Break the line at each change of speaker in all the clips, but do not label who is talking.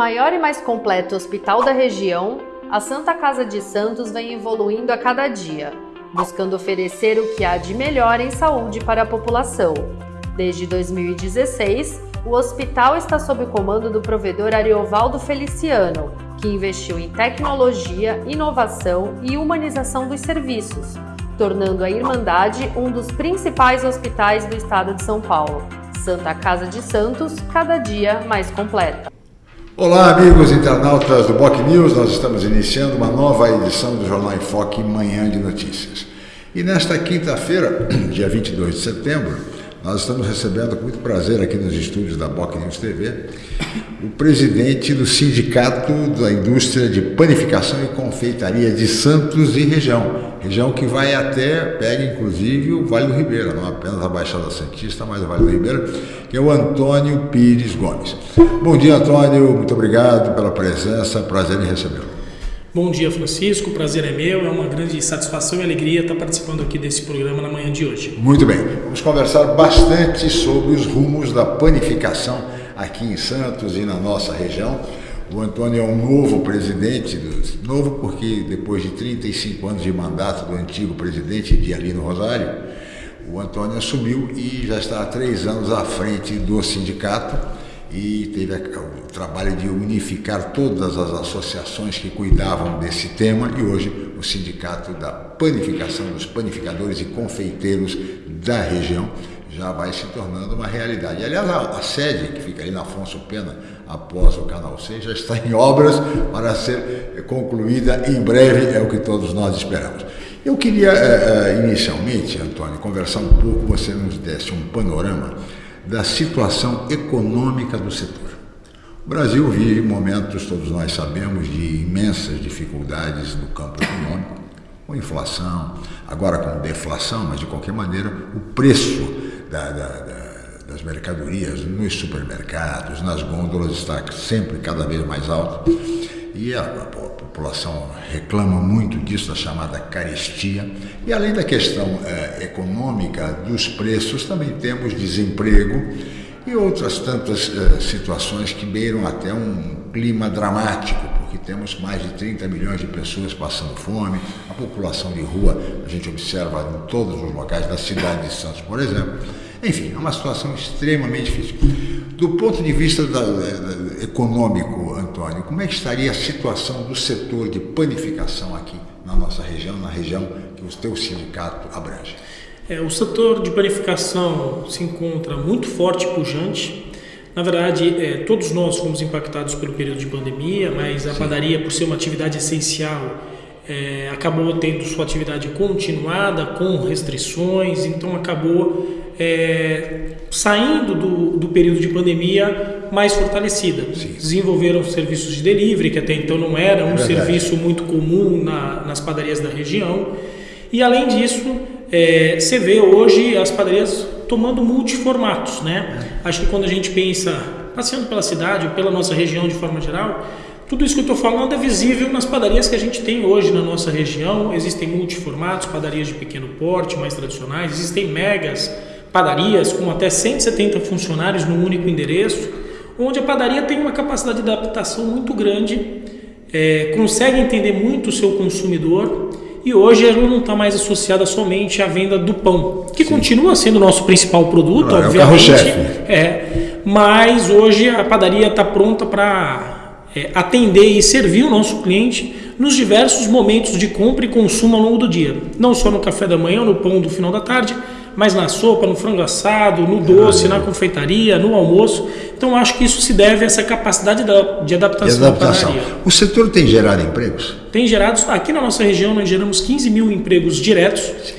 Maior e mais completo hospital da região, a Santa Casa de Santos vem evoluindo a cada dia, buscando oferecer o que há de melhor em saúde para a população. Desde 2016, o hospital está sob o comando do provedor Ariovaldo Feliciano, que investiu em tecnologia, inovação e humanização dos serviços, tornando a Irmandade um dos principais hospitais do estado de São Paulo. Santa Casa de Santos, cada dia mais completa.
Olá, amigos internautas do Boc News. Nós estamos iniciando uma nova edição do Jornal em Foque Manhã de Notícias. E nesta quinta-feira, dia 22 de setembro, nós estamos recebendo com muito prazer aqui nos estúdios da Boc News TV o presidente do Sindicato da Indústria de Panificação e Confeitaria de Santos e região. Região que vai até, pega inclusive o Vale do Ribeira, não apenas a Baixada Santista, mas o Vale do Ribeira, que é o Antônio Pires Gomes. Bom dia, Antônio, muito obrigado pela presença, prazer em recebê-lo.
Bom dia, Francisco. O prazer é meu. É uma grande satisfação e alegria estar participando aqui desse programa na manhã de hoje.
Muito bem. Vamos conversar bastante sobre os rumos da panificação aqui em Santos e na nossa região. O Antônio é um novo presidente, novo porque depois de 35 anos de mandato do antigo presidente de Alino Rosário, o Antônio assumiu e já está há três anos à frente do sindicato e teve o trabalho de unificar todas as associações que cuidavam desse tema e hoje o Sindicato da Panificação dos Panificadores e Confeiteiros da região já vai se tornando uma realidade. Aliás, a, sede que fica ali na Afonso Pena, após o Canal 6, já está em obras para ser concluída em breve, é o que todos nós esperamos. Eu queria, eh, eh, inicialmente, Antônio, conversar um pouco, você nos desse um panorama da situação econômica do setor. O Brasil vive momentos, todos nós sabemos, de imensas dificuldades no campo econômico, com inflação, agora com deflação, mas de qualquer maneira o preço da, da, da, das mercadorias nos supermercados, nas gôndolas está sempre cada vez mais alto e a, população reclama muito disso, da chamada carestia. E além da questão eh, econômica dos preços, também temos desemprego e outras tantas eh, situações que beiram até um clima dramático, porque temos mais de 30 milhões de pessoas passando fome, a população de rua a gente observa em todos os locais da cidade de Santos, por exemplo. Enfim, é uma situação extremamente difícil. Do ponto de vista da, da, econômico, Antônio, como é que estaria a situação do setor de panificação aqui na nossa região, na região que o teu sindicato abrange?
É, o setor de panificação se encontra muito forte e pujante. Na verdade, é, todos nós fomos impactados pelo período de pandemia, mas a Sim. padaria, por ser uma atividade essencial, é, acabou tendo sua atividade continuada com restrições, então acabou é, saindo do, do, período de pandemia mais fortalecida. Sim. Desenvolveram serviços de delivery, que até então não era um é serviço muito comum na, nas padarias da região. E além disso, é, você vê hoje as padarias tomando multiformatos. Né? É. Acho que quando a gente pensa, passeando pela cidade ou pela nossa região de forma geral, tudo isso que eu estou falando é visível nas padarias que a gente tem hoje na nossa região. Existem multiformatos, padarias de pequeno porte, mais tradicionais, existem megas padarias com até 170 funcionários num único endereço, onde a padaria tem uma capacidade de adaptação muito grande, é, consegue entender muito o seu consumidor e hoje ela não está mais associada somente à venda do pão, que Sim. continua sendo o nosso principal produto,
ah,
obviamente.
É,
é, mas hoje a padaria está pronta para é, atender e servir o nosso cliente nos diversos momentos de compra e consumo ao longo do dia, não só no café da manhã ou no pão do final da tarde, mas na sopa, no frango assado, no doce, na confeitaria, no almoço. Então acho que isso se deve a essa capacidade de adaptação, de adaptação.
O setor tem gerado empregos?
Tem gerado, aqui na nossa região nós geramos 15 mil empregos diretos. Sim.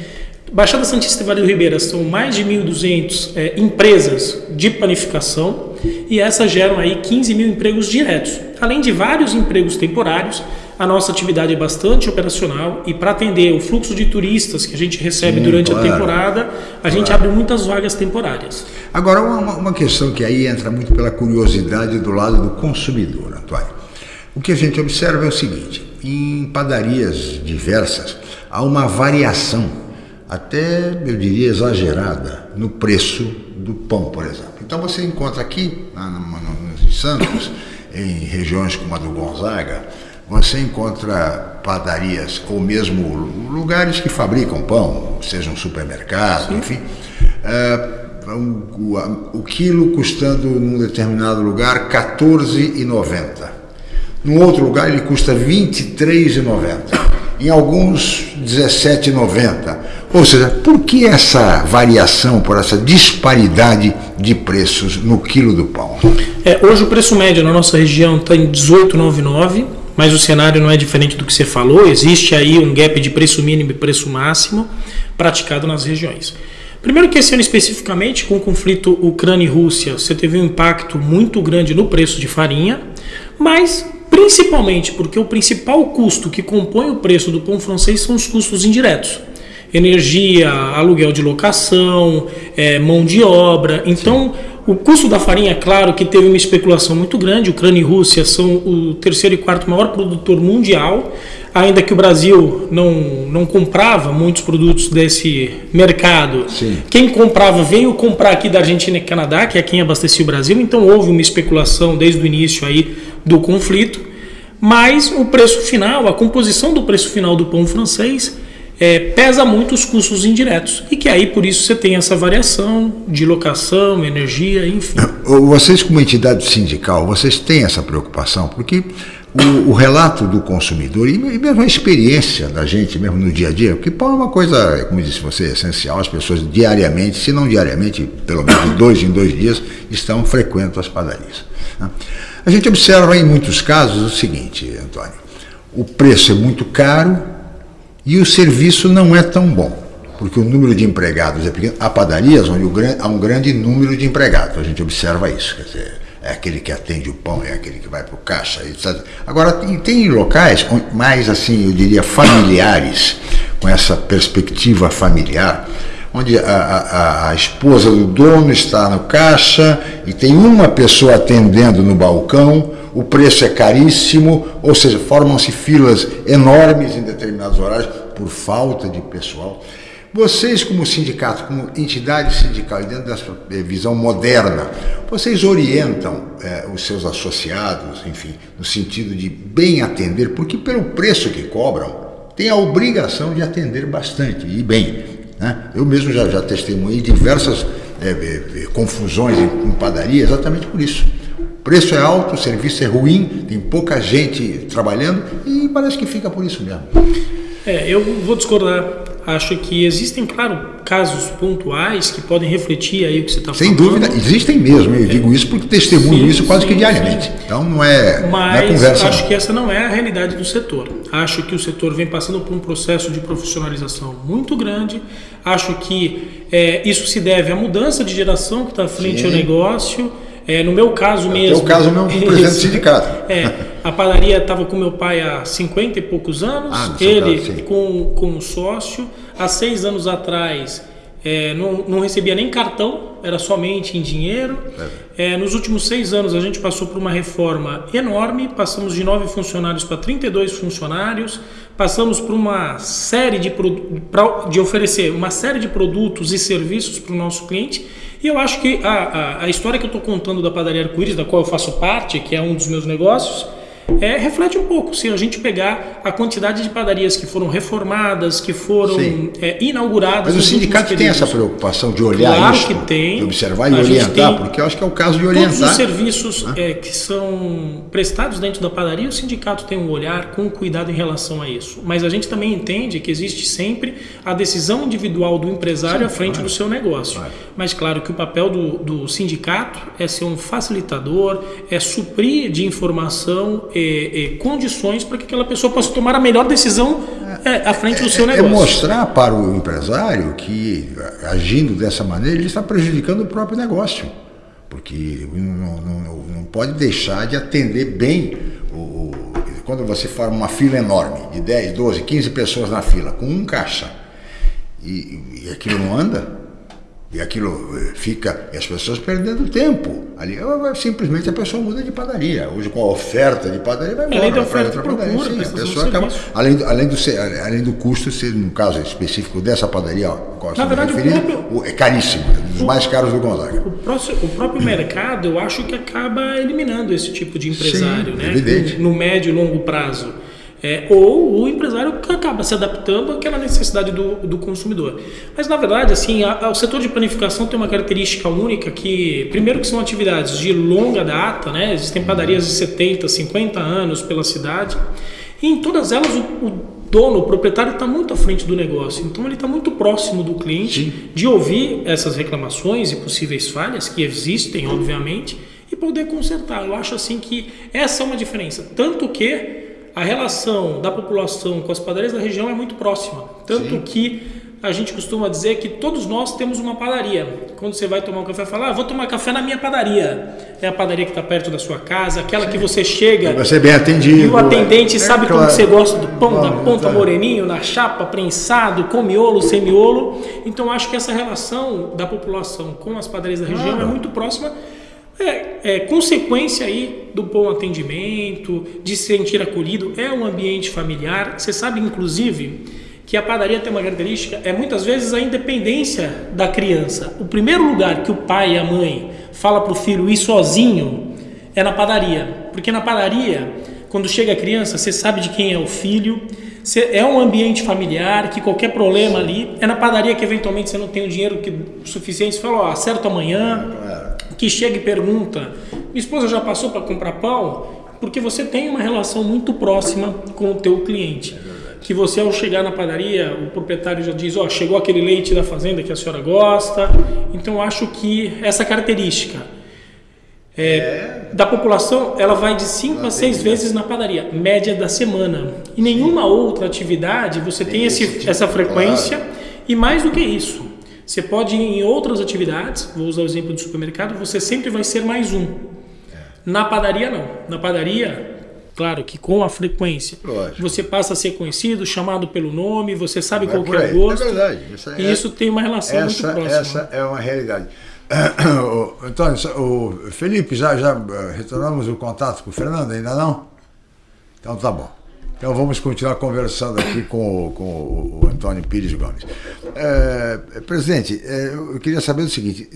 Baixada Santista e Vale do Ribeira são mais de 1.200 é, empresas de panificação e essas geram aí 15 mil empregos diretos, além de vários empregos temporários a nossa atividade é bastante operacional e para atender o fluxo de turistas que a gente recebe Sim, durante claro, a temporada, a claro. gente abre muitas vagas temporárias.
Agora, uma, uma questão que aí entra muito pela curiosidade do lado do consumidor, Antônio. O que a gente observa é o seguinte: em padarias diversas há uma variação, até eu diria exagerada, no preço do pão, por exemplo. Então você encontra aqui, na, no, no, Santos, em regiões como a do Gonzaga, você encontra padarias ou mesmo lugares que fabricam pão, seja um supermercado, Sim. enfim. É, o, o, quilo custando num determinado lugar R$ 14,90. Num outro lugar ele custa R$ 23,90 em alguns 17,90. Ou seja, por que essa variação, por essa disparidade de preços no quilo do pão?
É, hoje o preço médio na nossa região está em 18,99, mas o cenário não é diferente do que você falou. Existe aí um gap de preço mínimo e preço máximo praticado nas regiões. Primeiro que esse ano especificamente, com o conflito Ucrânia e Rússia, você teve um impacto muito grande no preço de farinha, mas principalmente porque o principal custo que compõe o preço do pão francês são os custos indiretos. Energia, aluguel de locação, é, mão de obra. Então, Sim. O custo da farinha, claro que teve uma especulação muito grande. Ucrânia e Rússia são o terceiro e quarto maior produtor mundial, ainda que o Brasil não, não comprava muitos produtos desse mercado. Sim. Quem comprava veio comprar aqui da Argentina e Canadá, que é quem abastecia o Brasil. Então, houve uma especulação desde o início aí do conflito, mas o preço final, a composição do preço final do pão francês é, pesa muito os custos indiretos e que aí por isso você tem essa variação de locação, energia, enfim.
Vocês como entidade sindical, vocês têm essa preocupação porque o, o relato do consumidor e mesmo a experiência da gente mesmo no dia a dia, porque pão é uma coisa, como disse você, essencial, as pessoas diariamente, se não diariamente, pelo menos dois em dois dias, estão frequentam as padarias. Né? A gente observa em muitos casos o seguinte, Antônio: o preço é muito caro e o serviço não é tão bom, porque o número de empregados é pequeno. Há padarias onde há um grande número de empregados, a gente observa isso. Quer dizer, é aquele que atende o pão, é aquele que vai para o caixa, etc. Agora, tem, locais mais, assim, eu diria, familiares, com essa perspectiva familiar, onde a, a, a, esposa do dono está no caixa e tem uma pessoa atendendo no balcão, o preço é caríssimo, ou seja, formam-se filas enormes em determinados horários por falta de pessoal. Vocês, como sindicato, como entidade sindical, dentro dessa visão moderna, vocês orientam é, os seus associados, enfim, no sentido de bem atender, porque pelo preço que cobram, tem a obrigação de atender bastante e bem. Né? Eu mesmo já, já testemunhei diversas é, confusões em padaria exatamente por isso. O preço é alto, o serviço é ruim, tem pouca gente trabalhando e parece que fica por isso mesmo.
É, eu vou discordar acho que existem, claro, casos pontuais que podem refletir aí o que você está
falando. Sem dúvida, existem mesmo. Eu é. digo isso porque testemunho sim, isso quase sim, que diariamente. Sim. Então não é,
Mas
não é
conversa. acho não. que essa não é a realidade do setor. Acho que o setor vem passando por um processo de profissionalização muito grande. Acho que é, isso se deve à mudança de geração que está à frente ao negócio. É, no meu caso mesmo.
No caso mesmo, presidente do sindicato.
É, a padaria estava com meu pai há 50 e poucos anos, ah, ele caso, com, com um sócio. Há seis anos atrás é, não, não, recebia nem cartão, era somente em dinheiro. É. É, nos últimos seis anos a gente passou por uma reforma enorme, passamos de nove funcionários para 32 funcionários, passamos por uma série de, de oferecer uma série de produtos e serviços para o nosso cliente e eu acho que a, a, a história que eu estou contando da padaria Arco-Íris, da qual eu faço parte, que é um dos meus negócios, é, reflete um pouco. Se a gente pegar a quantidade de padarias que foram reformadas, que foram é, inauguradas.
Mas o sindicato tem essa preocupação de olhar
claro
isso,
que tem.
de observar e orientar, porque eu acho que é o caso de orientar.
Todos os serviços é, que são prestados dentro da padaria, o sindicato tem um olhar com cuidado em relação a isso. Mas a gente também entende que existe sempre a decisão individual do empresário Sim, à frente claro. do seu negócio. Claro. Mas claro que o papel do, do sindicato é ser um facilitador, é suprir de informação condições para que aquela pessoa possa tomar a melhor decisão é, à frente do seu
é,
é negócio.
É mostrar para o empresário que, agindo dessa maneira, ele está prejudicando o próprio negócio. Porque não, não, não pode deixar de atender bem o, o, quando você forma uma fila enorme, de 10, 12, 15 pessoas na fila, com um caixa, e, e aquilo não anda, e aquilo eh, fica, e as pessoas perdendo tempo. Ali simplesmente a pessoa muda de padaria. Hoje com a oferta de padaria vai embora.
Além da oferta outra padaria,
sim, a pessoa acaba, além, além, do, além do custo, ser, no caso específico dessa padaria, qual
Na verdade,
referindo, o, é caríssimo. Os mais caros do Gonzaga.
O, próximo, o próprio mercado, eu acho que acaba eliminando esse tipo de empresário,
Sim,
né?
evidente.
No médio e longo prazo. É, ou o empresário que acaba se adaptando àquela necessidade do, do consumidor. Mas, na verdade, assim, a, a, o setor de planificação tem uma característica única que, primeiro que são atividades de longa data, né? existem padarias de 70, 50 anos pela cidade, e em todas elas o, o dono, o proprietário está muito à frente do negócio, então ele está muito próximo do cliente
Sim.
de ouvir essas reclamações e possíveis falhas que existem, obviamente, e poder consertar. Eu acho assim que essa é uma diferença, tanto que a relação da população com as padarias da região é muito próxima. Tanto
Sim.
que a gente costuma dizer que todos nós temos uma padaria. Quando você vai tomar um café, fala, ah, vou tomar café na minha padaria. É a padaria que está perto da sua casa, aquela que você chega
Vai ser bem atendido.
e o atendente
É
sabe
claro.
como você gosta do pão, da ponta
tá.
moreninho, na chapa, prensado, com miolo, sem miolo. Então acho que essa relação da população com as padarias da região
Claro.
é muito próxima. É, é consequência aí do bom atendimento, de se sentir acolhido, é um ambiente familiar. Você sabe, inclusive, que a padaria tem uma característica, é muitas vezes a independência da criança. O primeiro lugar que o pai e a mãe fala para o filho ir sozinho é na padaria. Porque na padaria, quando chega a criança, você sabe de quem é o filho, é um ambiente familiar, que qualquer problema ali, é na padaria que eventualmente você não tem o dinheiro que, suficiente, você fala, ó, acerta amanhã, que chega e pergunta, minha esposa já passou para comprar pão? Porque você tem uma relação muito próxima com o teu cliente. que você ao chegar na padaria, o proprietário já diz, ó, chegou aquele leite da fazenda que a senhora gosta. Então eu acho que essa característica é, da população, ela vai de 5 a 6 vezes na padaria, média da semana. E nenhuma outra atividade você tem,
Tem
esse,
tipo,
essa frequência. E mais do que isso, você pode ir em outras atividades, vou usar o exemplo do supermercado, você sempre vai ser mais um. Na padaria não. Na padaria, claro que com a frequência,
Lógico.
você passa a ser conhecido, chamado pelo nome, você sabe
Vai
qual é o gosto.
É verdade. Isso é-
e isso tem uma relação
essa,
muito próxima.
essa é uma realidade. Antônio, o Felipe, já, já eh, retornamos o contato com o Fernando, ainda não? Então tá bom. Então vamos continuar conversando aqui com, o- com o Antônio Pires Gomes. Eh, presidente, eh, eu queria saber o seguinte: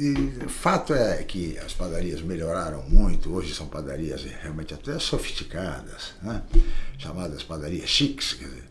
fato é que as padarias melhoraram muito, hoje são padarias realmente até sofisticadas, né? chamadas padarias chiques, quer dizer,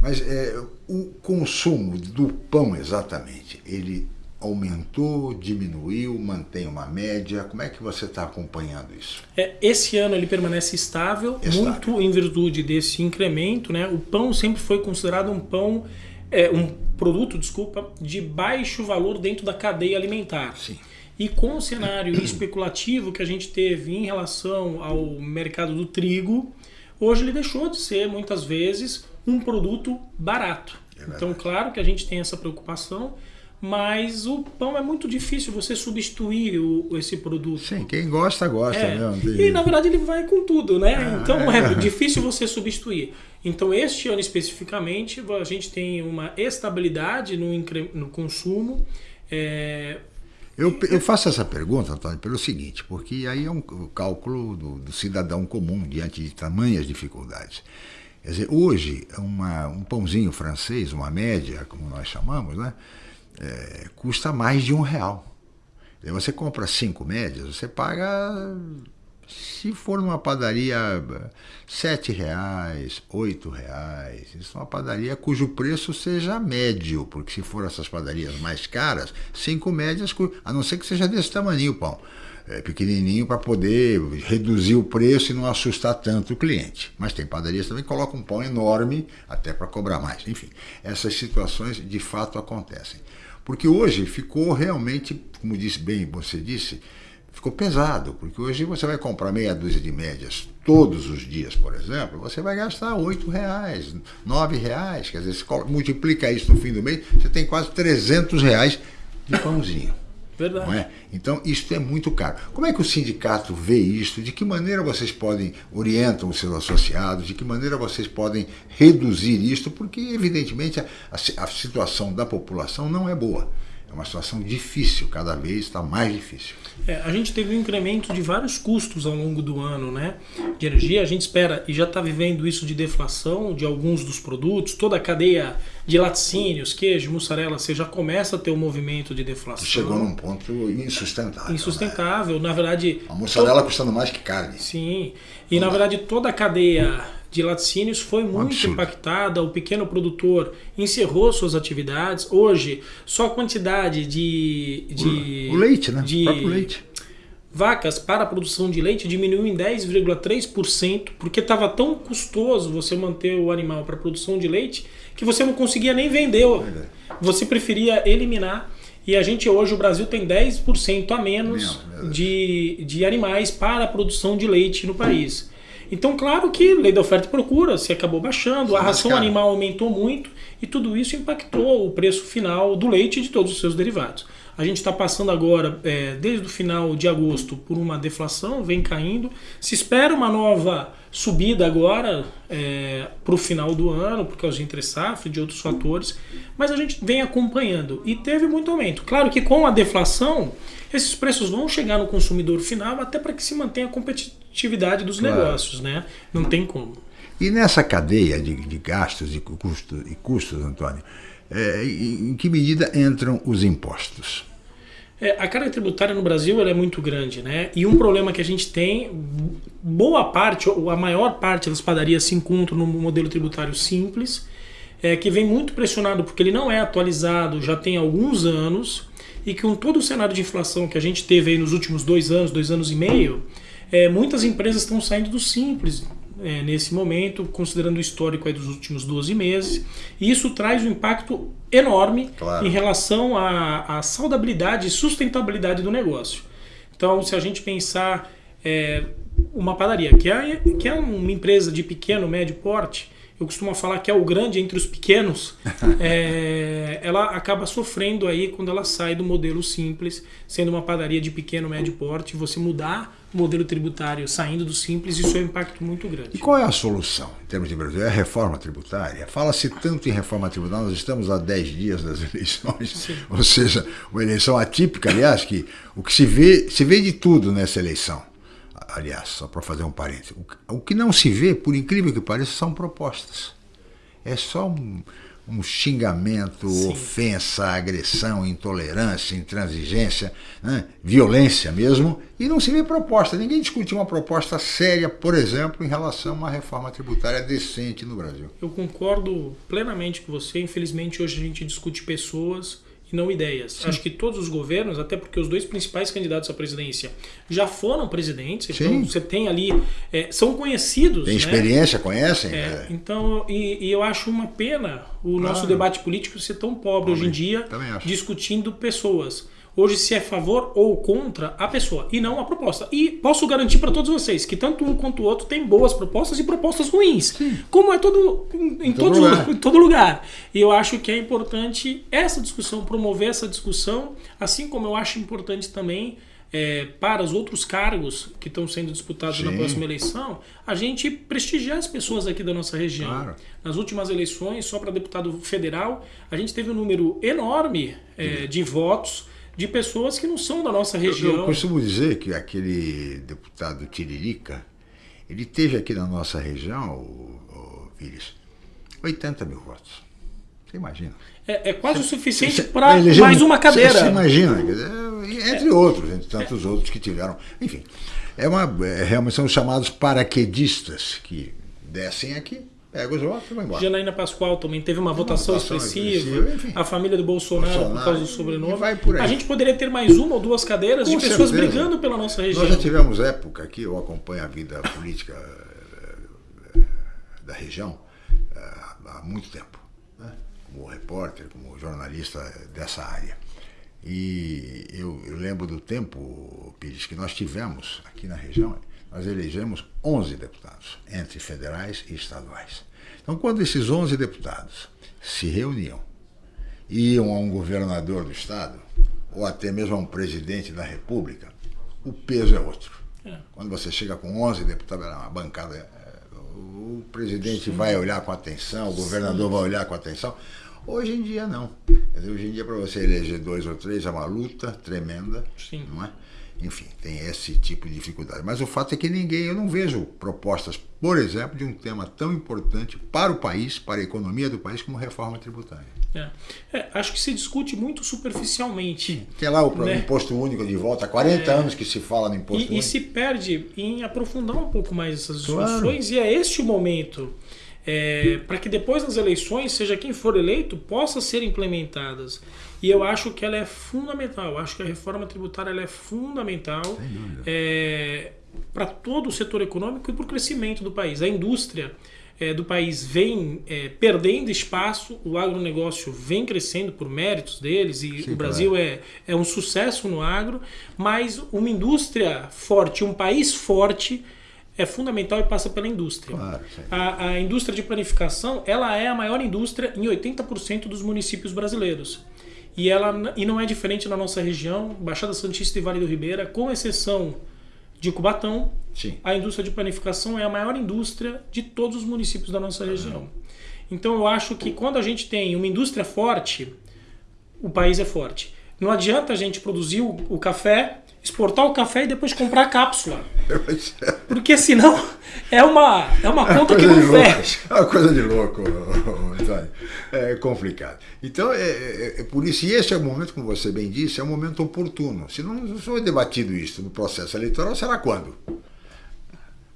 mas eh, o consumo do pão exatamente, ele aumentou, diminuiu, mantém uma média? Como é que você está acompanhando isso?
É, esse ano ele permanece estável,
Estável.
muito em virtude desse incremento. Né? O pão sempre foi considerado um pão, é, um produto, desculpa, de baixo valor dentro da cadeia alimentar.
Sim.
E com o cenário especulativo que a gente teve em relação ao mercado do trigo, hoje ele deixou de ser muitas vezes um produto barato.
É
então, claro que a gente tem essa preocupação, mas o pão é muito difícil você substituir o- esse produto.
Sim, quem gosta, gosta.
É,
Né? Não tem-
E na verdade ele vai com tudo, né?
Ah,
então
é.
é difícil você substituir. Então este ano especificamente a gente tem uma estabilidade no, no consumo. É,
Eu, eu faço essa pergunta, Antônio, pelo seguinte, porque aí é um cálculo do, do cidadão comum diante de tamanhas dificuldades. Quer dizer, hoje, uma, um pãozinho francês, uma média, como nós chamamos, né, é, custa mais de um real. Você compra cinco médias, você paga, se for numa padaria, sete reais, oito reais. Isso é uma padaria cujo preço seja médio, porque se for essas padarias mais caras, cinco médias, a não ser que seja desse tamanho o pão. É, pequenininho para poder reduzir o preço e não assustar tanto o cliente. Mas tem padarias também que colocam um pão enorme até para cobrar mais. Enfim, essas situações de fato acontecem. Porque hoje ficou realmente, como disse bem, você disse, ficou pesado, porque hoje você vai comprar meia dúzia de médias todos os dias, por exemplo, você vai gastar oito reais, nove reais, quer dizer, multiplica isso no fim do mês, você tem quase 300 reais de pãozinho.
Verdade.
É? Então, isso é muito caro. Como é que o sindicato vê isso? De que maneira vocês podem, orientam os seus associados? De que maneira vocês podem reduzir isto? Porque, evidentemente, a, a a situação da população não é boa. É uma situação difícil, cada vez está mais difícil.
É, a gente teve um incremento de vários custos ao longo do ano, né? De energia, a gente espera e já está vivendo isso de deflação de alguns dos produtos, toda a cadeia de laticínios, queijo, mussarela, você já começa a ter um movimento de deflação.
Chegou num ponto insustentável.
Insustentável, né? na verdade.
A mussarela to... custando mais que carne.
Sim. E na verdade toda a cadeia de laticínios foi muito um impactada. O pequeno produtor encerrou suas atividades. Hoje, só a quantidade de. de
o leite, né?
De,
o próprio leite.
Vacas para a produção de leite diminuiu em 10,3%, porque estava tão custoso você manter o animal para produção de leite que você não conseguia nem vender. Você preferia eliminar. E a gente hoje, o Brasil tem 10% a menos de, de animais para a produção de leite no país. Então, claro que lei da oferta e procura se acabou baixando, a ração animal aumentou muito e tudo isso impactou o preço final do leite e de todos os seus derivados. A gente está passando agora, é, desde o final de agosto, por uma deflação, vem caindo. Se espera uma nova subida agora é, para o final do ano, por causa de entre safra e de outros fatores, mas a gente vem acompanhando e teve muito aumento. Claro que com a deflação, esses preços vão chegar no consumidor final até para que se mantenha a competitividade dos claro. negócios, né? Não tem como.
E nessa cadeia de, de gastos e custos, e custos Antônio, é, em que medida entram os impostos?
É, a carga tributária no Brasil é muito grande, né? E um problema que a gente tem, boa parte, ou a maior parte das padarias se encontram no modelo tributário simples, é, que vem muito pressionado porque ele não é atualizado já tem alguns anos e com todo o cenário de inflação que a gente teve nos últimos dois anos, dois anos e meio, é, muitas empresas estão saindo do simples, é, nesse momento, considerando o histórico dos últimos 12 meses. E isso traz um impacto enorme claro. em relação à, à saudabilidade e sustentabilidade do negócio. Então, se a gente pensar é, uma padaria, que é, que é uma empresa de pequeno, médio porte, eu costumo falar que é o grande entre os pequenos, é, ela acaba sofrendo aí quando ela sai do modelo simples, sendo uma padaria de pequeno, médio porte, você mudar o modelo tributário saindo do simples, isso é um impacto muito grande.
E qual é a solução em termos de Brasil? É a reforma tributária? Fala-se tanto em reforma tributária, nós estamos a 10 dias das eleições, Sim. ou seja, uma eleição atípica, aliás, que o que se vê, se vê de tudo nessa eleição aliás, só para fazer um parênteses, o que não se vê, por incrível que pareça, são propostas. É só um, um xingamento, Sim. ofensa, agressão, intolerância, intransigência, né? violência mesmo, e não se vê proposta. Ninguém discute uma proposta séria, por exemplo, em relação a uma reforma tributária decente no Brasil.
Eu concordo plenamente com você. Infelizmente, hoje a gente discute pessoas e não ideias. Sim. Acho que todos os governos, até porque os dois principais candidatos à presidência já foram presidentes, então Sim. você tem ali, é, são conhecidos.
Tem né? experiência, conhecem?
É, é. Então, e, e, eu acho uma pena o nosso debate político ser tão pobre hoje em dia, discutindo pessoas hoje se é favor ou contra a pessoa e não a proposta. E posso garantir para todos vocês que tanto um quanto o outro tem boas propostas e propostas ruins, Sim. como é todo em, em todo, todo lugar. em todo lugar. E eu acho que é importante essa discussão, promover essa discussão, assim como eu acho importante também é, para os outros cargos que estão sendo disputados Sim. na próxima eleição, a gente prestigiar as pessoas aqui da nossa região. Claro. Nas últimas eleições, só para deputado federal, a gente teve um número enorme é, de votos de pessoas que não são da nossa região. Eu,
eu costumo dizer que aquele deputado Tiririca, ele teve aqui na nossa região, o, o Vires, 80 mil votos. Você imagina.
É, é quase você, o suficiente para mais uma cadeira. Você,
você imagina, entre é. outros, entre tantos é. outros que tiveram. Enfim, é uma, é, realmente são os chamados paraquedistas que descem aqui Pega os votos e vai embora.
Janaína Pascoal também teve uma, votação, votação, expressiva. A família do Bolsonaro, Bolsonaro, por causa do sobrenome. A gente poderia ter mais uma ou duas cadeiras Com de pessoas certeza. brigando pela nossa região.
Nós já tivemos época aqui, eu acompanho a vida política eh, da região eh, há muito tempo. Né? Como repórter, como jornalista dessa área. E eu, eu lembro do tempo, Pires, que nós tivemos aqui na região nós elegemos 11 deputados, entre federais e estaduais. Então, quando esses 11 deputados se reuniam, iam a um governador do estado, ou até mesmo a um presidente da república, o peso é outro. É. Quando você chega com 11 deputados, é uma bancada, é, o presidente Sim. vai olhar com atenção, o governador Sim. vai olhar com atenção. Hoje em dia não. Hoje em dia para você eleger dois ou três é uma luta tremenda, Sim. não é? Enfim, tem esse tipo de dificuldade. Mas o fato é que ninguém, eu não vejo propostas, por exemplo, de um tema tão importante para o país, para a economia do país, como reforma tributária.
É. É, acho que se discute muito superficialmente.
Que é lá o né? imposto único de volta, há 40 é. anos que se fala no imposto
e,
único.
E se perde em aprofundar um pouco mais essas discussões, claro. e é este o momento. É, para que depois nas eleições, seja quem for eleito, possa ser implementadas. E eu acho que ela é fundamental. Eu acho que a reforma tributária ela é fundamental é, para todo o setor econômico e para o crescimento do país. A indústria é, do país vem é, perdendo espaço, o agronegócio vem crescendo por méritos deles e Sim, o Brasil é, é um sucesso no agro, mas uma indústria forte, um país forte é fundamental e passa pela indústria. Claro, a, a indústria de planificação ela é a maior indústria em 80% dos municípios brasileiros. E, ela, e não é diferente na nossa região, Baixada Santista e Vale do Ribeira, com exceção de Cubatão, Sim. a indústria de panificação é a maior indústria de todos os municípios da nossa região. Então eu acho que quando a gente tem uma indústria forte, o país é forte. Não adianta a gente produzir o, o café, exportar o café e depois comprar a cápsula. Porque senão é uma, é uma conta é que não fecha.
É uma coisa de louco, é complicado. Então, é, é, é, por isso, e esse é o momento, como você bem disse, é um momento oportuno. Se não for debatido isso no processo eleitoral, será quando?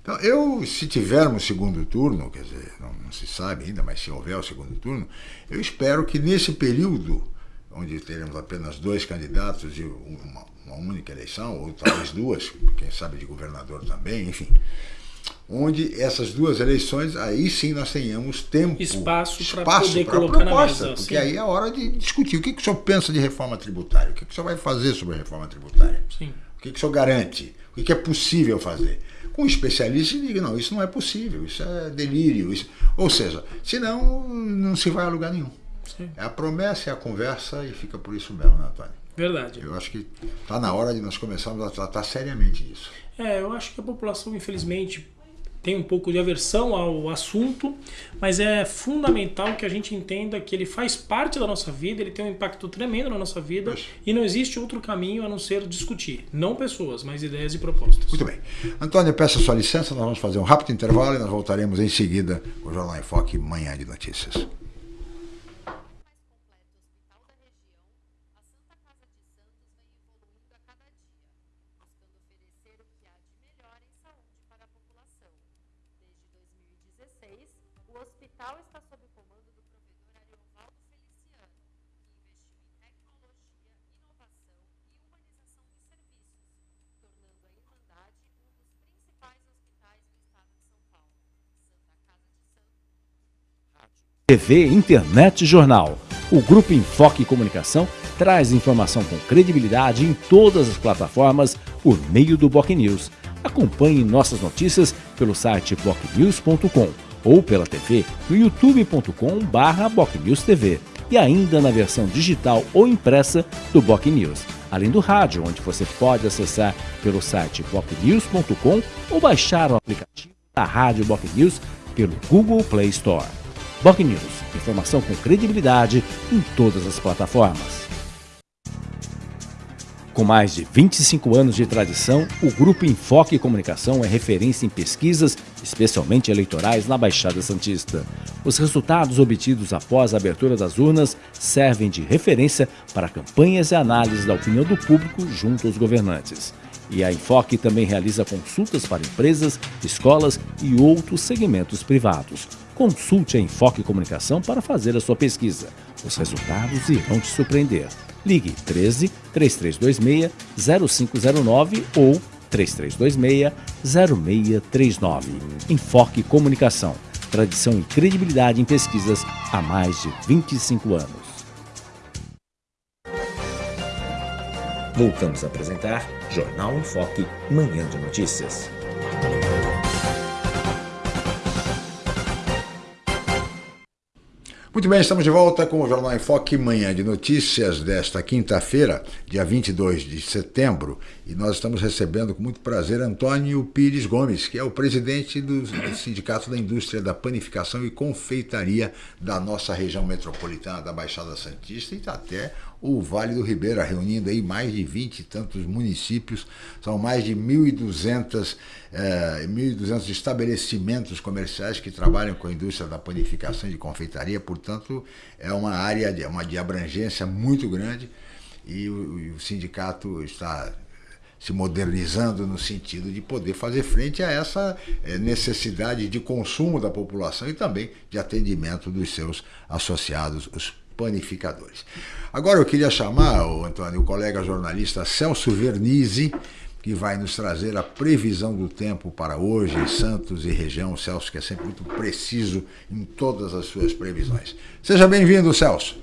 Então, eu, se tivermos segundo turno, quer dizer, não, não se sabe ainda, mas se houver o segundo turno, eu espero que nesse período, onde teremos apenas dois candidatos e uma, uma única eleição, ou talvez duas, quem sabe de governador também, enfim, onde essas duas eleições, aí sim nós tenhamos tempo,
espaço, para poder colocar proposta, na mesa.
Porque sim. aí é a hora de discutir. O que, que o senhor pensa de reforma tributária? O que, que o senhor vai fazer sobre a reforma tributária? Sim. O que, que o senhor garante? O que, que é possível fazer? Com um especialista, diga, não, isso não é possível, isso é delírio. Isso... Ou seja, senão não se vai a lugar nenhum. Sim. É a promessa, é a conversa e fica por isso mesmo, né, Antônio?
Verdade.
Eu acho que está na hora de nós começarmos a tratar seriamente disso.
É, eu acho que a população, infelizmente, tem um pouco de aversão ao assunto, mas é fundamental que a gente entenda que ele faz parte da nossa vida, ele tem um impacto tremendo na nossa vida e não existe outro caminho a não ser discutir. Não pessoas, mas ideias e propostas.
Muito bem. Antônio, peço a sua licença, nós vamos fazer um rápido intervalo e nós voltaremos em seguida com o Jornal em Foque Manhã de Notícias.
TV, Internet Jornal. O Grupo Enfoque Comunicação traz informação com credibilidade em todas as plataformas por meio do Boc News. Acompanhe nossas notícias pelo site bocnews.com ou pela TV no youtube.com/bocnewstv e ainda na versão digital ou impressa do Boc News, além do rádio, onde você pode acessar pelo site bocnews.com ou baixar o aplicativo da Rádio Boc News pelo Google Play Store. Boc News, informação com credibilidade em todas as plataformas. Com mais de 25 anos de tradição, o Grupo Enfoque Comunicação é referência em pesquisas, especialmente eleitorais, na Baixada Santista. Os resultados obtidos após a abertura das urnas servem de referência para campanhas e análises da opinião do público junto aos governantes. E a Enfoque também realiza consultas para empresas, escolas e outros segmentos privados. Consulte a Enfoque Comunicação para fazer a sua pesquisa. Os resultados irão te surpreender. Ligue 13 3326 0509 ou 3326 0639. Enfoque Comunicação. Tradição e credibilidade em pesquisas há mais de 25 anos. Voltamos a apresentar Jornal em Foque, Manhã de Notícias.
Muito bem, estamos de volta com o Jornal em Foque Manhã de Notícias desta quinta-feira, dia 22 de setembro, e nós estamos recebendo com muito prazer Antônio Pires Gomes, que é o presidente do Sindicato da Indústria da Panificação e Confeitaria da nossa região metropolitana da Baixada Santista e até o Vale do Ribeira, reunindo aí mais de 20 e tantos municípios, são mais de 1.200 é, 1.200 estabelecimentos comerciais que trabalham com a indústria da panificação e de confeitaria, portanto, é uma área de, uma de abrangência muito grande e o, o sindicato está se modernizando no sentido de poder fazer frente a essa é, necessidade de consumo da população e também de atendimento dos seus associados, os panificadores. Agora eu queria chamar, o Antônio, o colega jornalista Celso Vernizzi, que vai nos trazer a previsão do tempo para hoje em Santos e região. O Celso, que é sempre muito preciso em todas as suas previsões. Seja bem-vindo, Celso.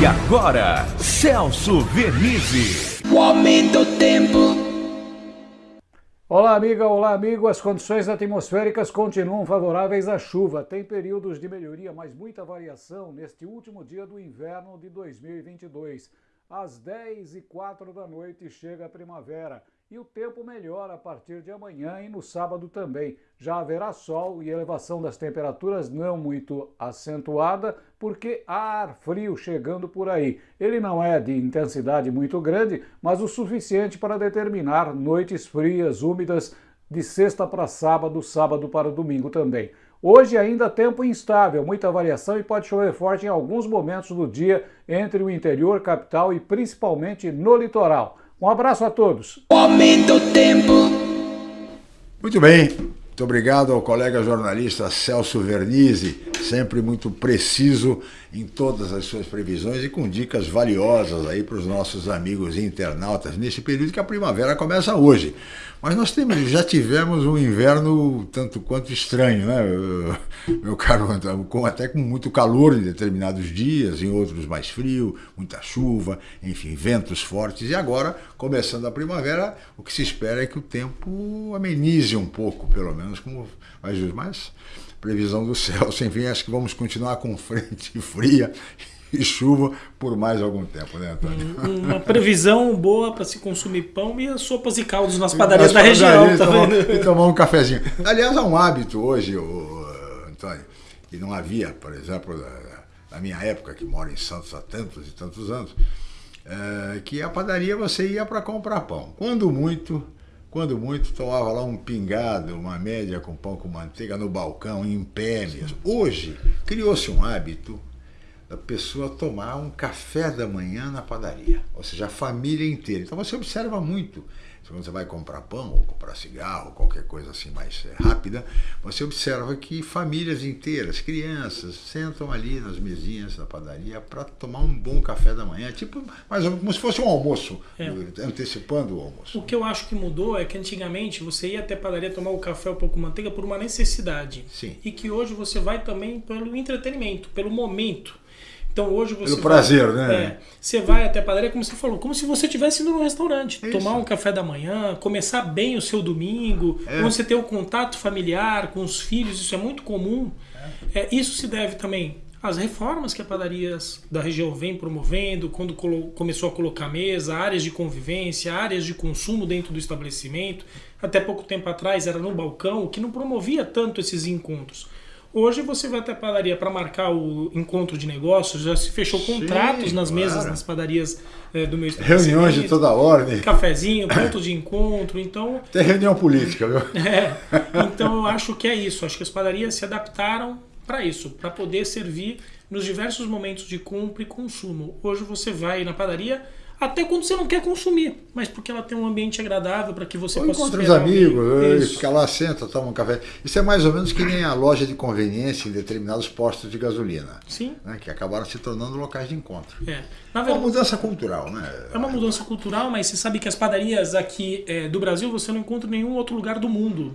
E agora, Celso Vernizzi. O aumento do tempo.
Olá, amiga, olá, amigo. As condições atmosféricas continuam favoráveis à chuva. Tem períodos de melhoria, mas muita variação neste último dia do inverno de 2022. Às 10 e 4 da noite chega a primavera e o tempo melhora a partir de amanhã e no sábado também. Já haverá sol e elevação das temperaturas não muito acentuada, porque há ar frio chegando por aí. Ele não é de intensidade muito grande, mas o suficiente para determinar noites frias, úmidas, de sexta para sábado, sábado para domingo também. Hoje ainda tempo instável, muita variação e pode chover forte em alguns momentos do dia entre o interior, capital e principalmente no litoral. Um abraço a todos. Aumenta o tempo.
Muito bem. Muito obrigado ao colega jornalista Celso Vernizzi, sempre muito preciso em todas as suas previsões e com dicas valiosas aí para os nossos amigos internautas neste período que a primavera começa hoje. Mas nós temos, já tivemos um inverno tanto quanto estranho, né, meu caro com, até com muito calor em determinados dias, em outros mais frio, muita chuva, enfim, ventos fortes. E agora, começando a primavera, o que se espera é que o tempo amenize um pouco, pelo menos, como mais mas previsão do céu. Enfim, acho que vamos continuar com frente fria e chuva por mais algum tempo, né, Antônio?
Uma previsão boa para se consumir pão e as sopas e caldos nas padarias da região. Tá
tomar, e tomar um cafezinho. Aliás, há um hábito hoje, o, Antônio, que não havia, por exemplo, na minha época, que moro em Santos há tantos e tantos anos, é, que a padaria você ia para comprar pão. Quando muito, quando muito, tomava lá um pingado, uma média com pão com manteiga no balcão, em pé mesmo. Hoje, criou-se um hábito da pessoa tomar um café da manhã na padaria, ou seja, a família inteira. Então você observa muito, quando você vai comprar pão ou comprar cigarro, qualquer coisa assim mais é, rápida, você observa que famílias inteiras, crianças, sentam ali nas mesinhas da padaria para tomar um bom café da manhã, tipo mais ou menos como se fosse um almoço, é. antecipando o almoço.
O que eu acho que mudou é que antigamente você ia até a padaria tomar o café um pouco manteiga por uma necessidade.
Sim.
E que hoje você vai também pelo entretenimento, pelo momento. Então hoje você.
Pelo prazer,
vai,
né?
É, você vai até a padaria, como você falou, como se você estivesse indo num restaurante. Isso. Tomar um café da manhã, começar bem o seu domingo, é. você ter o contato familiar com os filhos, isso é muito comum. É. é isso se deve também às reformas que a padarias da região vem promovendo, quando começou a colocar mesa, áreas de convivência, áreas de consumo dentro do estabelecimento. Até pouco tempo atrás era no balcão, que não promovia tanto esses encontros. Hoje você vai até a padaria para marcar o encontro de negócios, já se fechou contratos Sim, nas claro. mesas, nas padarias é, do meu
Reuniões de toda ordem.
Cafezinho, ponto de encontro, então...
Tem reunião política, viu?
É, então eu acho que é isso, acho que as padarias se adaptaram para isso, para poder servir nos diversos momentos de compra e consumo. Hoje você vai na padaria até quando você não quer consumir, mas porque ela tem um ambiente agradável para que você
ou
possa
encontra os amigos, fica lá, senta, toma um café. Isso é mais ou menos que nem a loja de conveniência em determinados postos de gasolina.
Sim.
Né, que acabaram se tornando locais de encontro.
É.
Na verdade, é uma mudança cultural, né?
É uma mudança cultural, mas você sabe que as padarias aqui é, do Brasil você não encontra em nenhum outro lugar do mundo.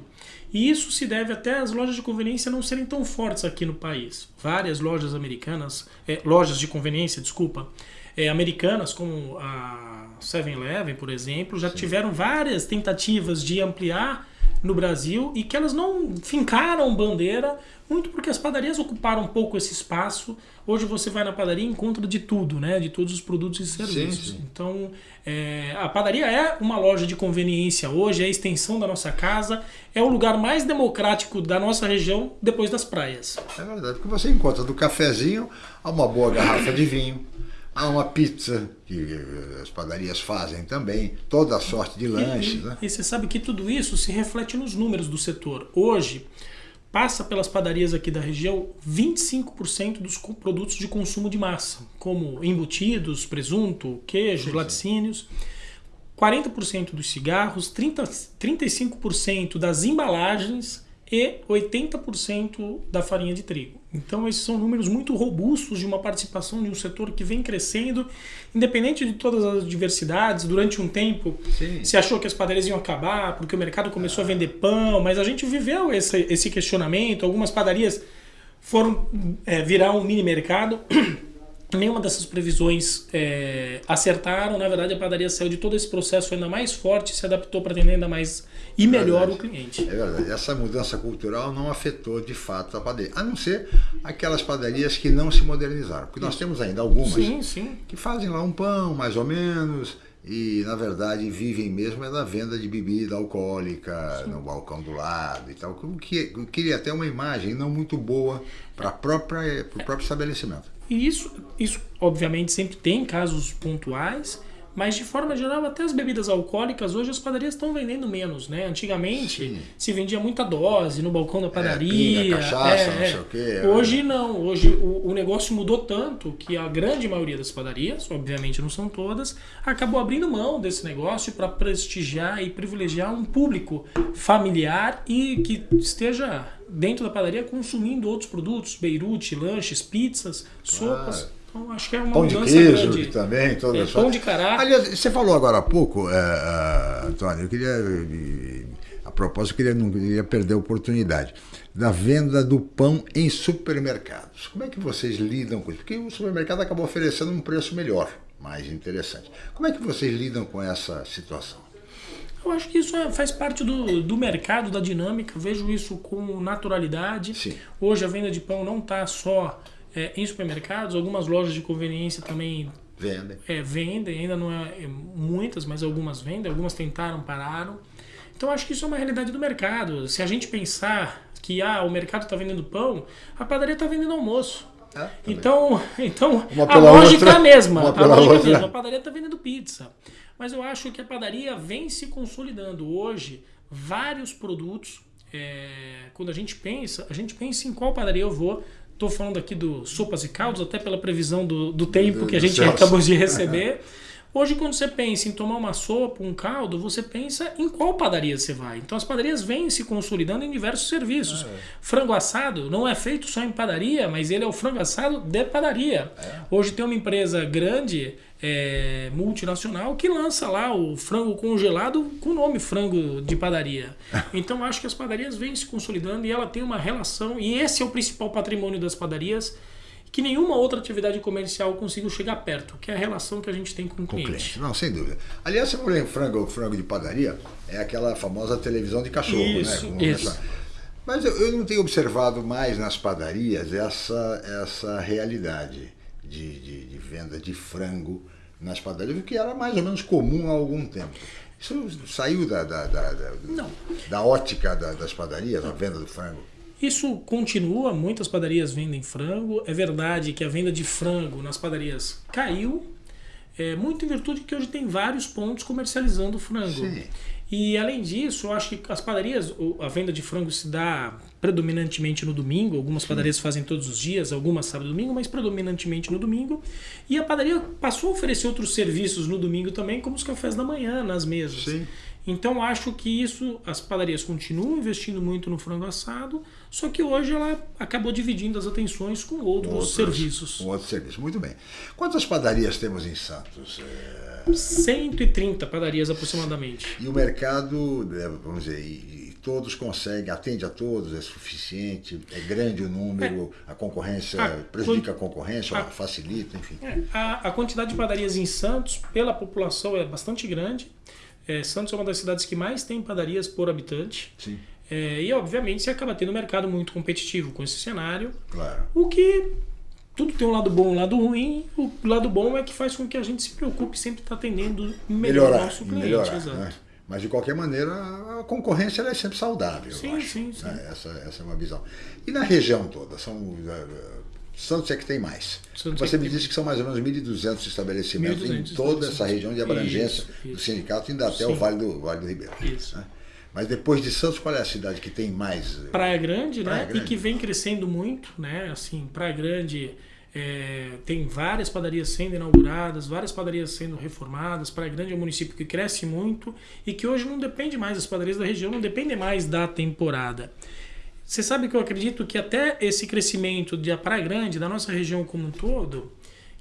E isso se deve até às lojas de conveniência não serem tão fortes aqui no país. Várias lojas americanas, é, lojas de conveniência, desculpa, é, americanas, como a 7-Eleven, por exemplo, já Sim. tiveram várias tentativas de ampliar no Brasil e que elas não fincaram bandeira, muito porque as padarias ocuparam um pouco esse espaço. Hoje você vai na padaria e encontra de tudo, né? De todos os produtos e serviços. Sim, sim. Então, é, a padaria é uma loja de conveniência hoje, é a extensão da nossa casa, é o lugar mais democrático da nossa região depois das praias.
É verdade, porque você encontra do cafezinho a uma boa garrafa de vinho, Há uma pizza que as padarias fazem também, toda a sorte de lanches.
E,
né?
e você sabe que tudo isso se reflete nos números do setor. Hoje, passa pelas padarias aqui da região 25% dos produtos de consumo de massa, como embutidos, presunto, queijo, sim, laticínios. 40% dos cigarros, 30, 35% das embalagens e 80% da farinha de trigo. Então esses são números muito robustos de uma participação de um setor que vem crescendo, independente de todas as diversidades. Durante um tempo Sim. se achou que as padarias iam acabar porque o mercado começou ah. a vender pão, mas a gente viveu esse, esse questionamento. Algumas padarias foram é, virar um mini mercado. Nenhuma dessas previsões é, acertaram. Na verdade, a padaria saiu de todo esse processo ainda mais forte, se adaptou para atender ainda mais e melhor o cliente.
É verdade. Essa mudança cultural não afetou de fato a padaria, a não ser aquelas padarias que não se modernizaram. Porque nós temos ainda algumas
sim, sim.
que fazem lá um pão, mais ou menos, e na verdade vivem mesmo é da venda de bebida alcoólica Sim. no balcão do lado e tal. O que queria até uma imagem não muito boa para o próprio estabelecimento.
E isso, isso, obviamente, sempre tem casos pontuais, mas de forma geral, até as bebidas alcoólicas, hoje as padarias estão vendendo menos, né? Antigamente Sim. se vendia muita dose no balcão da padaria. É, pinga,
cachaça, é, não sei o quê.
É. Hoje não. Hoje o, o, negócio mudou tanto que a grande maioria das padarias, obviamente não são todas, acabou abrindo mão desse negócio para prestigiar e privilegiar um público familiar e que esteja dentro da padaria consumindo outros produtos, beirute, lanches, pizzas, sopas. Ah. Então, acho que é uma
pão de queijo grande. também, toda
é, Pão de cará.
Aliás, você falou agora há pouco, é, é, Antônio, eu queria, a propósito, eu queria, não queria perder a oportunidade da venda do pão em supermercados. Como é que vocês lidam com isso? Porque o supermercado acabou oferecendo um preço melhor, mais interessante. Como é que vocês lidam com essa situação?
Eu acho que isso é, faz parte do, do mercado, da dinâmica. Vejo isso com naturalidade.
Sim.
Hoje a venda de pão não está só é, em supermercados, algumas lojas de conveniência também
vendem.
É, vendem, ainda não é, é muitas, mas algumas vendem, algumas tentaram, pararam. Então acho que isso é uma realidade do mercado. Se a gente pensar que ah, o mercado está vendendo pão, a padaria está vendendo almoço. Ah, então, então a lógica outra, é a mesma. A lógica outra. é a mesma. A padaria está vendendo pizza. Mas eu acho que a padaria vem se consolidando hoje vários produtos. É, quando a gente pensa, a gente pensa em qual padaria eu vou. Estou falando aqui do sopas e caldos, até pela previsão do, do tempo que a gente acabou de receber. Hoje, quando você pensa em tomar uma sopa, um caldo, você pensa em qual padaria você vai. Então, as padarias vêm se consolidando em diversos serviços. É. Frango assado não é feito só em padaria, mas ele é o frango assado de padaria. É. Hoje tem uma empresa grande, é, multinacional, que lança lá o frango congelado com o nome frango de padaria. Então, acho que as padarias vêm se consolidando e ela tem uma relação, e esse é o principal patrimônio das padarias que nenhuma outra atividade comercial conseguiu chegar perto, que é a relação que a gente tem com o cliente. cliente.
Não, sem dúvida. Aliás, você falou em frango, frango de padaria, é aquela famosa televisão de cachorro, né?
isso, né? isso.
Mas eu, eu, não tenho observado mais nas padarias essa, essa realidade de, de, de venda de frango nas padarias, o que era mais ou menos comum há algum tempo. Isso saiu da, da, da, da, da ótica das padarias, a venda do frango?
Isso continua, muitas padarias vendem frango. É verdade que a venda de frango nas padarias caiu, é, muito em virtude que hoje tem vários pontos comercializando frango. Sim. E além disso, eu acho que as padarias, a venda de frango se dá predominantemente no domingo. Algumas Sim. padarias fazem todos os dias, algumas sábado e domingo, mas predominantemente no domingo. E a padaria passou a oferecer outros serviços no domingo também, como os cafés da manhã nas mesas. Sim. Então acho que isso, as padarias continuam investindo muito no frango assado, só que hoje ela acabou dividindo as atenções com outros, outros serviços.
Com outros serviços, muito bem. Quantas padarias temos em Santos?
É... 130 padarias aproximadamente.
E o mercado, é, vamos dizer, todos conseguem, atende a todos, é suficiente, é grande o número, é, a concorrência a, prejudica a concorrência, a, facilita, enfim.
É, a, a quantidade de padarias em Santos, pela população, é bastante grande. É, Santos é uma das cidades que mais tem padarias por habitante.
Sim.
É, e, obviamente, você acaba tendo um mercado muito competitivo com esse cenário.
Claro.
O que tudo tem um lado bom e um lado ruim. O lado bom é que faz com que a gente se preocupe sempre estar atendendo melhor
melhorar,
o nosso cliente.
melhorar,
exato.
né? Mas de qualquer maneira, a concorrência é sempre saudável. eu
Sim,
acho,
sim, sim.
né? Essa, essa é uma visão. E na região toda, são eh, Santos é que tem mais.
Santos é
Você
que
me disse que são mais ou menos 1.200 estabelecimentos
1.200
em toda essa região de abrangência
Isso,
do
isso.
sindicato, indo até
Sim.
o Vale do, vale do Ribeiro.
Isso.
né? Mas depois de Santos, qual é a cidade que tem mais?
Praia Grande,
Praia
né?
Grande.
E que vem crescendo muito, né? Assim, Praia Grande é, tem várias padarias sendo inauguradas, várias padarias sendo reformadas. Praia Grande é um município que cresce muito e que hoje não depende mais, as padarias da região não dependem mais da temporada. Você sabe que eu acredito que até esse crescimento de Praia Grande, da nossa região como um todo,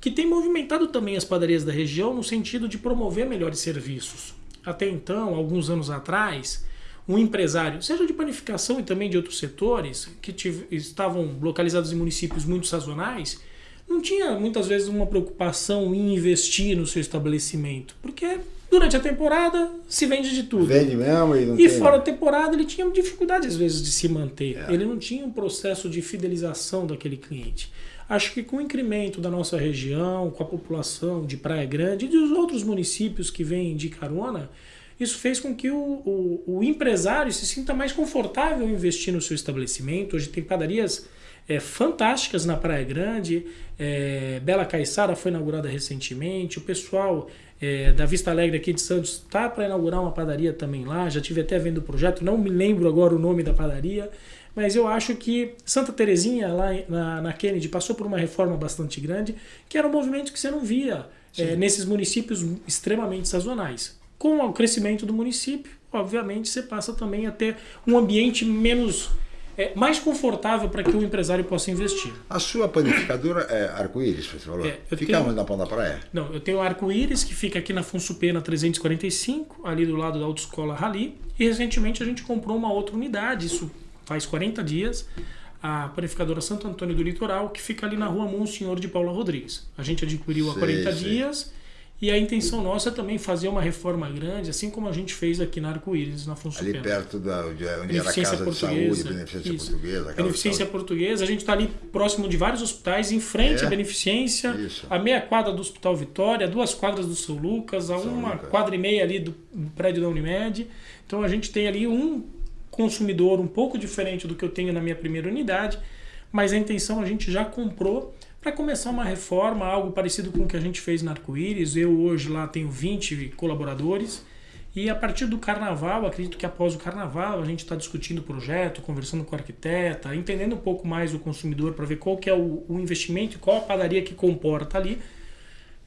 que tem movimentado também as padarias da região no sentido de promover melhores serviços. Até então, alguns anos atrás, um empresário, seja de panificação e também de outros setores, que estavam localizados em municípios muito sazonais, não tinha muitas vezes uma preocupação em investir no seu estabelecimento, porque durante a temporada se vende de tudo.
Vende mesmo e não
E
tem...
fora da temporada ele tinha dificuldade às vezes de se manter.
É.
Ele não tinha um processo de fidelização daquele cliente. Acho que com o incremento da nossa região, com a população de Praia Grande e dos outros municípios que vêm de carona, isso fez com que o, o, o empresário se sinta mais confortável em investir no seu estabelecimento. Hoje tem padarias é, fantásticas na Praia Grande. É, Bela Caiçara foi inaugurada recentemente. O pessoal é, da Vista Alegre aqui de Santos está para inaugurar uma padaria também lá. Já tive até vendo o projeto, não me lembro agora o nome da padaria. Mas eu acho que Santa Terezinha, lá na, na Kennedy, passou por uma reforma bastante grande, que era um movimento que você não via é, nesses municípios extremamente sazonais. Com o crescimento do município, obviamente, você passa também a ter um ambiente menos é, mais confortável para que o empresário possa investir.
A sua panificadora é arco-íris, você falou?
É,
Fica
tenho-
onde na ponta da praia?
Não, eu tenho o Arco-Íris, que fica aqui na Afonso Pena 345, ali do lado da Autoescola Rally. E recentemente a gente comprou uma outra unidade, isso faz 40 dias, a panificadora Santo Antônio do Litoral, que fica ali na rua Monsenhor de Paula Rodrigues. A gente adquiriu há
Sei,
40
sei.
dias e a intenção nossa é também fazer uma reforma grande, assim como a gente fez aqui na Arco-Íris, na Afonso
Ali perto da onde era a Casa de Saúde. Beneficência
Isso.
Portuguesa.
Beneficência. Portuguesa, a gente está ali próximo de vários hospitais, em frente
É?
à Beneficência,
Isso.
a meia quadra do Hospital Vitória, duas quadras do São Lucas, a
São
uma
Lucas.
quadra e meia ali do prédio da Unimed. Então a gente tem ali um consumidor um pouco diferente do que eu tenho na minha primeira unidade, mas a intenção a gente já comprou para começar uma reforma, algo parecido com o que a gente fez na Arco-Íris. Eu hoje lá tenho 20 colaboradores. E a partir do carnaval, acredito que após o carnaval, a gente está discutindo o projeto, conversando com o arquiteta, entendendo um pouco mais o consumidor para ver qual que é o, o investimento e qual a padaria que comporta ali.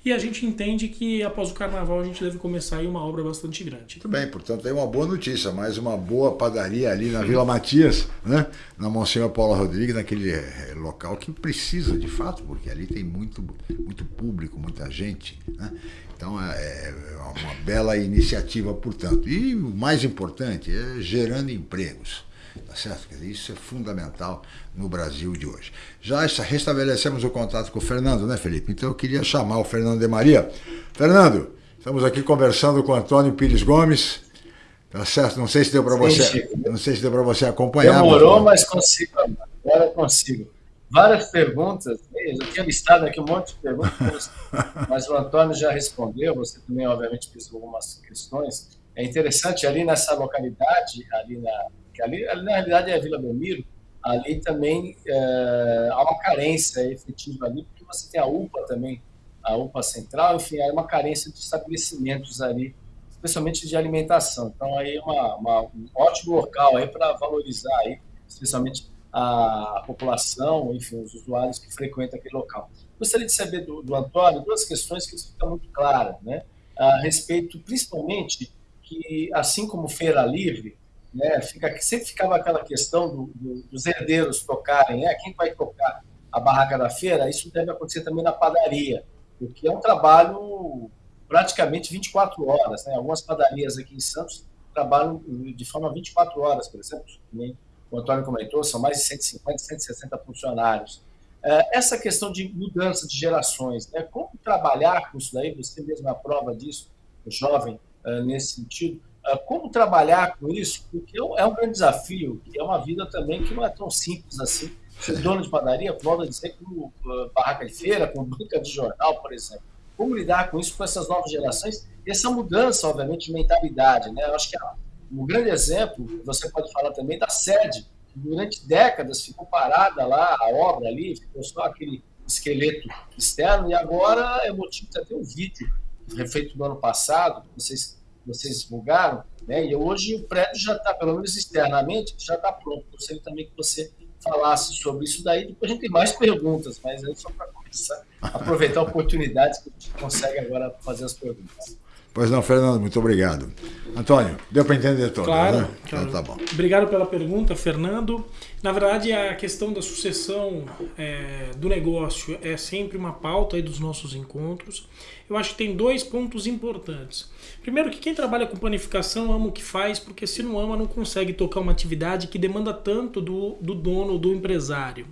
E a gente entende que após o carnaval a gente deve começar aí uma obra bastante grande.
Muito bem, portanto, é uma boa notícia, mais uma boa padaria ali na Vila Matias, né? na Monsenhor Paula Rodrigues, naquele eh, local que precisa de fato, porque ali tem muito, muito público, muita gente. Né? Então é, é uma bela iniciativa, portanto. E o mais importante é gerando empregos. Tá certo? Isso é fundamental no Brasil de hoje. Já esta- restabelecemos o contato com o Fernando, né, Felipe? Então eu queria chamar o Fernando de Maria. Fernando, estamos aqui conversando com o Antônio Pires Gomes. Tá certo? Não sei se deu para você,
Chico.
não sei se deu para você acompanhar.
Demorou,
mas-
mas consigo. Agora consigo. Várias perguntas, eu tinha listado aqui um monte de perguntas, mas o Antônio já respondeu, você também, obviamente, fez algumas questões. É interessante, ali nessa localidade, ali na, que ali, ali na realidade é a Vila Belmiro, ali também é, há uma carência efetiva ali, porque você tem a UPA também, a UPA central, enfim, há uma carência de estabelecimentos ali, especialmente de alimentação. Então, aí é uma, uma- um ótimo local aí para valorizar aí, especialmente a população, enfim, os usuários que frequentam aquele local. Gostaria de saber do, do Antônio duas questões que ficam muito claras, né? A respeito, principalmente, que assim como Feira Livre, né, fica, sempre ficava aquela questão do, do, dos herdeiros tocarem, né? Quem vai tocar a barraca da feira? Isso deve acontecer também na padaria, porque é um trabalho praticamente 24 horas, né? Algumas padarias aqui em Santos trabalham de forma 24 horas, por exemplo, nem o Antônio comentou, são mais de 150, 160 funcionários. É, Essa questão de mudança de gerações, né? como trabalhar com isso daí, você mesmo é a prova disso, jovem, nesse sentido. Uh, como trabalhar com isso? Porque é um grande desafio, é uma vida também que não é tão simples assim. O dono de padaria, volta a dizer, como barraca de feira, com banca de jornal, por exemplo. Como lidar com isso, com essas novas gerações? E essa mudança, obviamente, de mentalidade. Né? Eu acho que um grande exemplo, você pode falar também, da sede, que durante décadas ficou parada lá, a obra ali, ficou só aquele esqueleto externo, e agora é motivo de ter um vídeo refeito no ano passado, vocês, vocês divulgaram, né? e hoje o prédio já está, pelo menos externamente, já está pronto. Gostaria também que você falasse sobre isso daí, depois a gente tem mais perguntas, mas é só para começar, aproveitar a oportunidade que a gente consegue agora fazer as perguntas.
Pois não, Fernando, muito obrigado. Antônio, deu para entender tudo,
claro,
né?
Claro.
Então, tá bom.
Obrigado pela pergunta, Fernando. Na verdade, a questão da sucessão é, do negócio é sempre uma pauta dos nossos encontros. Eu acho que tem dois pontos importantes. Primeiro, que quem trabalha com planificação ama o que faz, porque se não ama, não consegue tocar uma atividade que demanda tanto do, do dono, do empresário.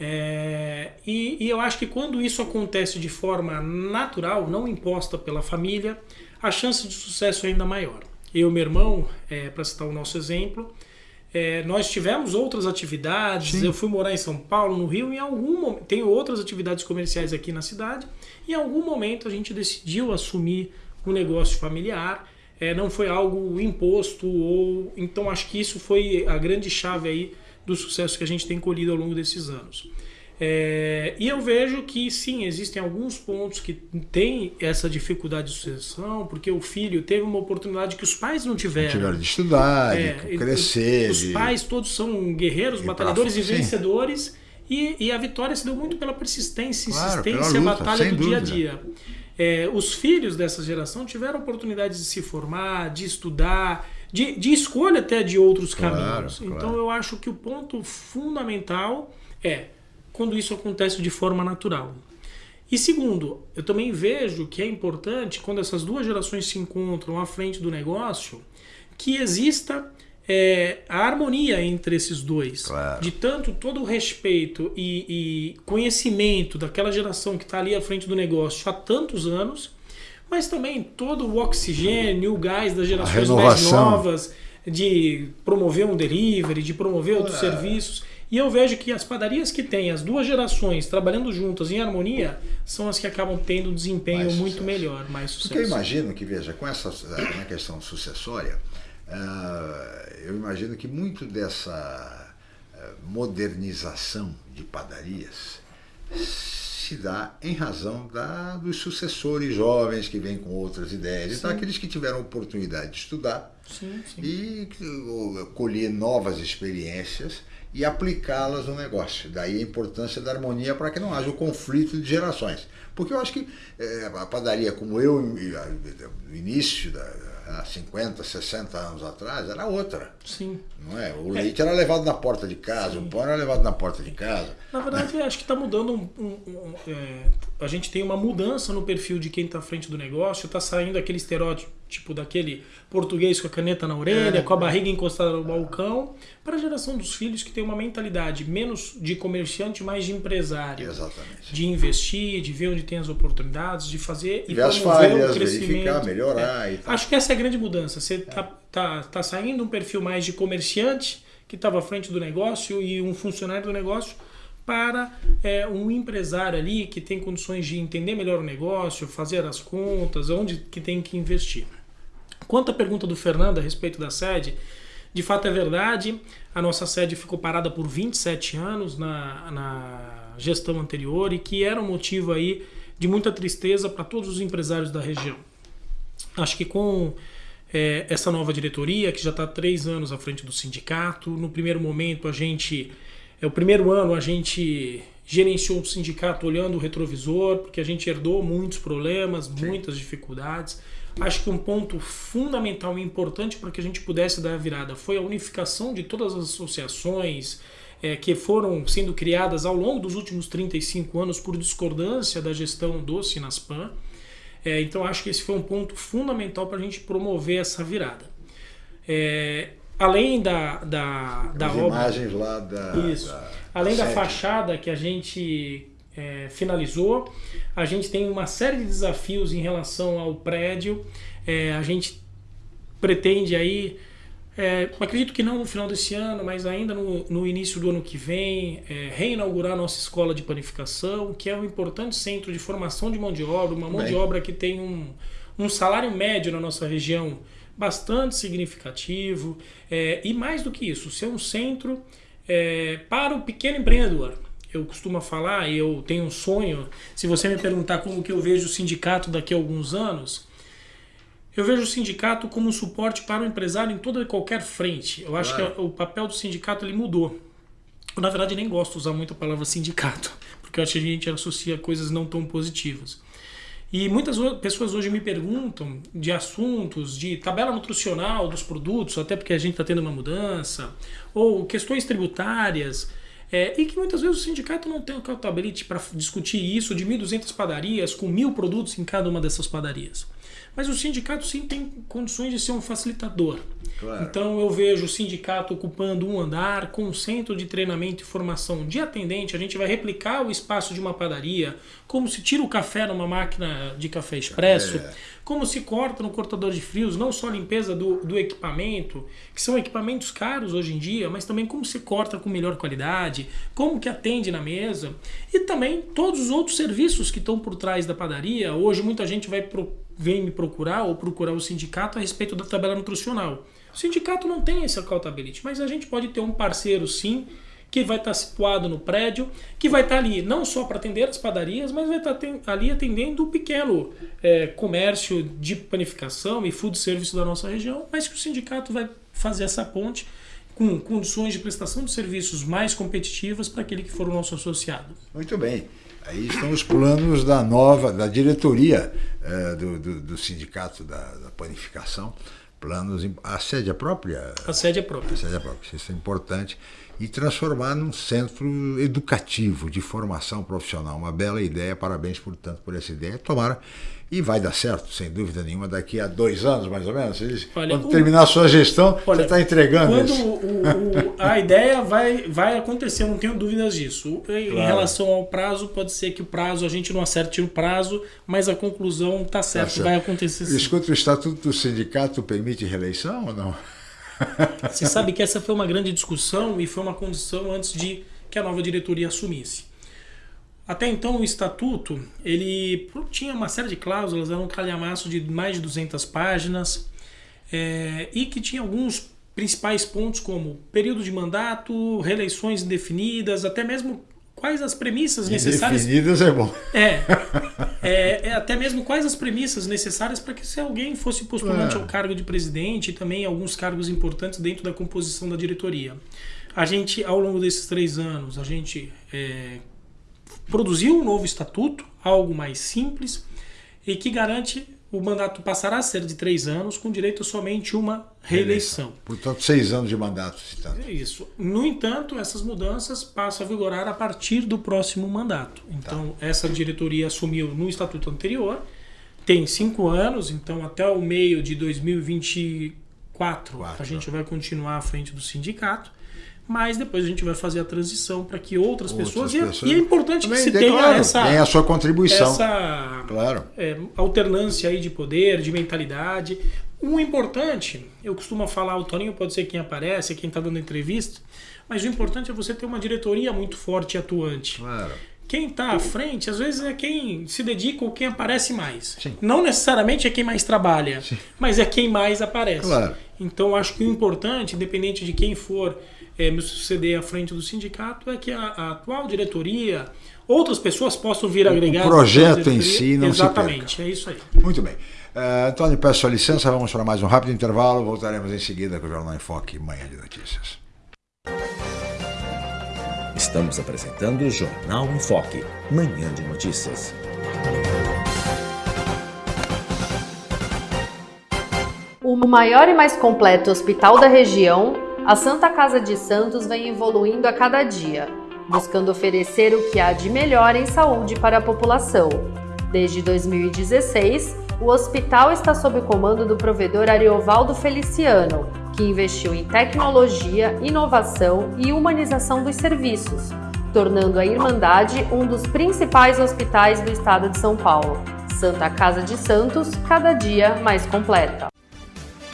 É, e, e, eu acho que quando isso acontece de forma natural, não imposta pela família, a chance de sucesso é ainda maior. Eu e meu irmão, é, para citar o nosso exemplo, é, nós tivemos outras atividades. Sim. Eu fui morar em São Paulo, no Rio, em algum momento. Tenho outras atividades comerciais aqui na cidade. E em algum momento a gente decidiu assumir um negócio familiar. É, não foi algo imposto ou então acho que isso foi a grande chave aí do sucesso que a gente tem colhido ao longo desses anos. É, e eu vejo que sim, existem alguns pontos que têm essa dificuldade de sucessão, porque o filho teve uma oportunidade que os pais não tiveram.
Tiveram de estudar, é, de crescer.
Os,
de...
pais todos são guerreiros, batalhadores pra... e vencedores, e, e, a vitória se deu muito pela persistência, claro, insistência, luta, batalha do dúvida. dia a dia. É, os filhos dessa geração tiveram oportunidade de se formar, de estudar, de, de escolha até de outros caminhos. Claro, então eu acho que o ponto fundamental é quando isso acontece de forma natural. E segundo, eu também vejo que é importante quando essas duas gerações se encontram à frente do negócio que exista é, a harmonia entre esses dois. Claro. De tanto todo o respeito e, e conhecimento daquela geração que está ali à frente do negócio há tantos anos mas também todo o oxigênio, o gás das gerações mais novas, de promover um delivery, de promover outros serviços. E eu vejo que as padarias que têm as duas gerações trabalhando juntas em harmonia são as que acabam tendo um desempenho mais muito sucesso. melhor, mais sucesso.
Porque eu imagino que, veja, com essa na questão sucessória, eu imagino que muito dessa uh, modernização de padarias se dá em razão da, dos sucessores jovens que vêm com outras ideias, então aqueles que tiveram oportunidade de estudar sim, sim. e colher novas experiências e aplicá-las no negócio. Daí a importância da harmonia para que não haja o conflito de gerações. Porque eu acho que é, a padaria, como eu, no início da, há 50, 60 anos atrás, era outra.
Sim.
Não é? O leite era levado na porta de casa, Sim. o pão era levado na porta de casa.
Na verdade, acho que está mudando um, um, um é, a gente tem uma mudança no perfil de quem está à frente do negócio, está saindo aquele estereótipo tipo daquele português com a caneta na orelha, é, com a barriga encostada no balcão, para a geração dos filhos que tem uma mentalidade menos de comerciante, mais de empresário.
Exatamente.
De investir, de ver onde tem as oportunidades, de fazer
e promover falhas, o crescimento. Verificar, melhorar
é.
e tal.
Acho que essa é a grande mudança. Você está é. tá, tá saindo um perfil mais de comerciante, que estava à frente do negócio, e um funcionário do negócio, para é, um empresário ali que tem condições de entender melhor o negócio, fazer as contas, onde que tem que investir. Quanto à pergunta do Fernando a respeito da sede, de fato é verdade, a nossa sede ficou parada por 27 anos na, na gestão anterior e que era um motivo aí de muita tristeza para todos os empresários da região. Acho que com é, essa nova diretoria, que já está três anos à frente do sindicato, no primeiro momento a gente é o primeiro ano a gente gerenciou o sindicato olhando o retrovisor, porque a gente herdou muitos problemas, Sim. muitas dificuldades. Acho que um ponto fundamental e importante para que a gente pudesse dar a virada foi a unificação de todas as associações é, que foram sendo criadas ao longo dos últimos 35 anos por discordância da gestão do Sinaspan. É, então acho que esse foi um ponto fundamental para a gente promover essa virada. É, além da, da, da
As
obra.
imagens lá da.
Isso. Da, além da, da fachada que a gente é, finalizou. A gente tem uma série de desafios em relação ao prédio. É, a gente pretende aí, é, acredito que não no final desse ano, mas ainda no, no início do ano que vem, é, reinaugurar nossa escola de panificação, que é um importante centro de formação de mão de obra, uma mão Bem. de obra que tem um, um salário médio na nossa região bastante significativo. É, e mais do que isso, ser um centro é, para o pequeno empreendedor eu costumo falar, eu tenho um sonho, se você me perguntar como que eu vejo o sindicato daqui a alguns anos, eu vejo o sindicato como um suporte para o empresário em toda e qualquer frente. Eu acho claro. que o papel do sindicato ele mudou. Eu, na verdade, nem gosto de usar muito a palavra sindicato, porque eu acho que a gente associa coisas não tão positivas. E muitas pessoas hoje me perguntam de assuntos, de tabela nutricional dos produtos, até porque a gente está tendo uma mudança, ou questões tributárias. É, e que muitas vezes o sindicato não tem o accountability para discutir isso de 1.200 padarias com mil produtos em cada uma dessas padarias. Mas o sindicato sim tem condições de ser um facilitador. Claro. Então eu vejo o sindicato ocupando um andar com um centro de treinamento e formação de atendente. A gente vai replicar o espaço de uma padaria, como se tira o café numa máquina de café expresso, é. como se corta no cortador de frios, não só a limpeza do, do equipamento, que são equipamentos caros hoje em dia, mas também como se corta com melhor qualidade, como que atende na mesa e também todos os outros serviços que estão por trás da padaria. Hoje muita gente vai pro, vem me procurar ou procurar o sindicato a respeito da tabela nutricional. O sindicato não tem esse accountability, mas a gente pode ter um parceiro sim que vai estar situado no prédio, que vai estar ali não só para atender as padarias, mas vai estar ali atendendo o pequeno é, comércio de panificação e food service da nossa região, mas que o sindicato vai fazer essa ponte com condições de prestação de serviços mais competitivas para aquele que for o nosso associado.
Muito bem. Aí estão os planos da nova, da diretoria é, do, do, do, sindicato da, da panificação, planos, a sede é própria?
A sede é própria.
A sede é própria, isso é importante. E transformar num centro educativo de formação profissional. Uma bela ideia, parabéns, portanto, por essa ideia. Tomara e vai dar certo, sem dúvida nenhuma, daqui a dois anos, mais ou menos. Olha, quando o, terminar a sua gestão, olha, você está entregando
quando
isso.
O, o, a ideia vai, vai acontecer, não tenho dúvidas disso. Em claro. relação ao prazo, pode ser que o prazo, a gente não acerte o prazo, mas a conclusão está certa, tá certo, vai acontecer sim.
Escuta, o Estatuto do Sindicato permite reeleição ou não?
Você sabe que essa foi uma grande discussão e foi uma condição antes de que a nova diretoria assumisse. Até então o estatuto ele tinha uma série de cláusulas, era um calhamaço de mais de 200 páginas é, e que tinha alguns principais pontos como período de mandato, reeleições indefinidas, até mesmo quais as premissas necessárias.
Indefinidas é bom.
É, é, é, até mesmo quais as premissas necessárias para que se alguém fosse postulante é. ao cargo de presidente e também alguns cargos importantes dentro da composição da diretoria. A gente, ao longo desses três anos, a gente produziu um novo estatuto, algo mais simples, e que garante o mandato passará a ser de três anos, com direito a somente uma reeleição.
Portanto, seis anos de mandato.
É isso. No entanto, essas mudanças passam a vigorar a partir do próximo mandato. Então, tá. essa diretoria assumiu no estatuto anterior, tem cinco anos, então até o meio de 2024 Quatro. a gente vai continuar à frente do sindicato mas depois a gente vai fazer a transição para que outras, outras pessoas, pessoas, E, é importante que se tenha claro, essa
tem a sua contribuição
essa claro. É, alternância aí de poder de mentalidade o importante eu costumo falar o Toninho pode ser quem aparece quem está dando entrevista mas o importante é você ter uma diretoria muito forte e atuante
claro.
Quem está à frente, às vezes, é quem se dedica ou quem aparece mais. Sim. Não necessariamente é quem mais trabalha, Sim. mas é quem mais aparece.
Claro.
Então, acho que o importante, independente de quem for é, me suceder à frente do sindicato é que a, a, atual diretoria, outras pessoas possam vir agregar.
O projeto em si não
Exatamente,
é
isso aí.
Muito bem. Uh, Antônio, peço sua licença, vamos para mais um rápido intervalo. Voltaremos em seguida com o Jornal em Foque, Manhã de Notícias.
Estamos apresentando o Jornal em Foque, Manhã de Notícias.
O maior e mais completo hospital da região a Santa Casa de Santos vem evoluindo a cada dia, buscando oferecer o que há de melhor em saúde para a população. Desde 2016, o hospital está sob comando do provedor Ariovaldo Feliciano, que investiu em tecnologia, inovação e humanização dos serviços, tornando a Irmandade um dos principais hospitais do estado de São Paulo. Santa Casa de Santos, cada dia mais completa.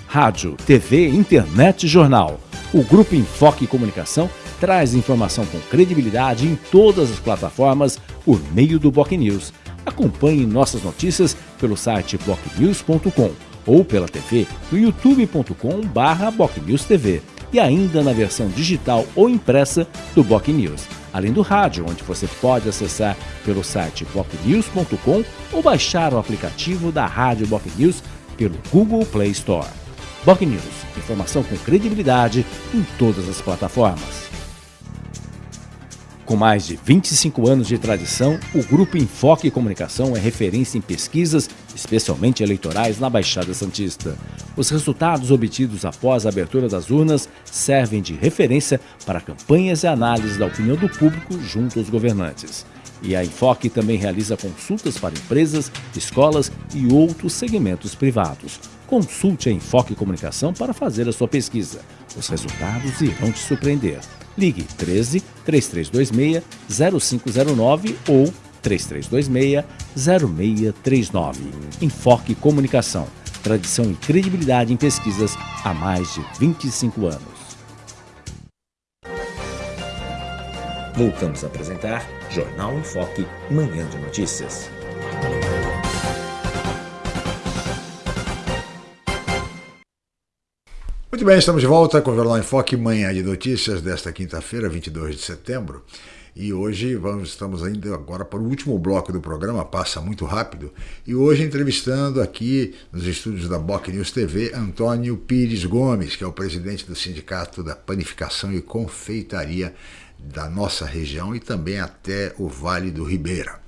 Rádio, TV, internet jornal. O Grupo Enfoque Comunicação traz informação com credibilidade em todas as plataformas por meio do Boc News. Acompanhe nossas notícias pelo site bocnews.com ou pela TV no youtube.com/bocnewstv e ainda na versão digital ou impressa do Boc News, além do rádio, onde você pode acessar pelo site bocnews.com ou baixar o aplicativo da Rádio Boc News pelo Google Play Store. Boc News, informação com credibilidade em todas as plataformas. Com mais de 25 anos de tradição, o Grupo Enfoque Comunicação é referência em pesquisas, especialmente eleitorais, na Baixada Santista. Os resultados obtidos após a abertura das urnas servem de referência para campanhas e análises da opinião do público junto aos governantes. E a Enfoque também realiza consultas para empresas, escolas e outros segmentos privados. Consulte a Enfoque Comunicação para fazer a sua pesquisa. Os resultados irão te surpreender. Ligue 13 3326 0509 ou 3326 0639. Enfoque Comunicação. Tradição e credibilidade em pesquisas há mais de 25 anos. Voltamos a apresentar Jornal em Foque, Manhã de Notícias.
Muito bem, estamos de volta com o Jornal em Foque, manhã de notícias desta quinta-feira, 22 de setembro. E hoje vamos, estamos ainda agora para o último bloco do programa, passa muito rápido. E hoje entrevistando aqui nos estúdios da Boc News TV Antônio Pires Gomes, que é o presidente do Sindicato da Panificação e Confeitaria da nossa região e também até o Vale do Ribeira.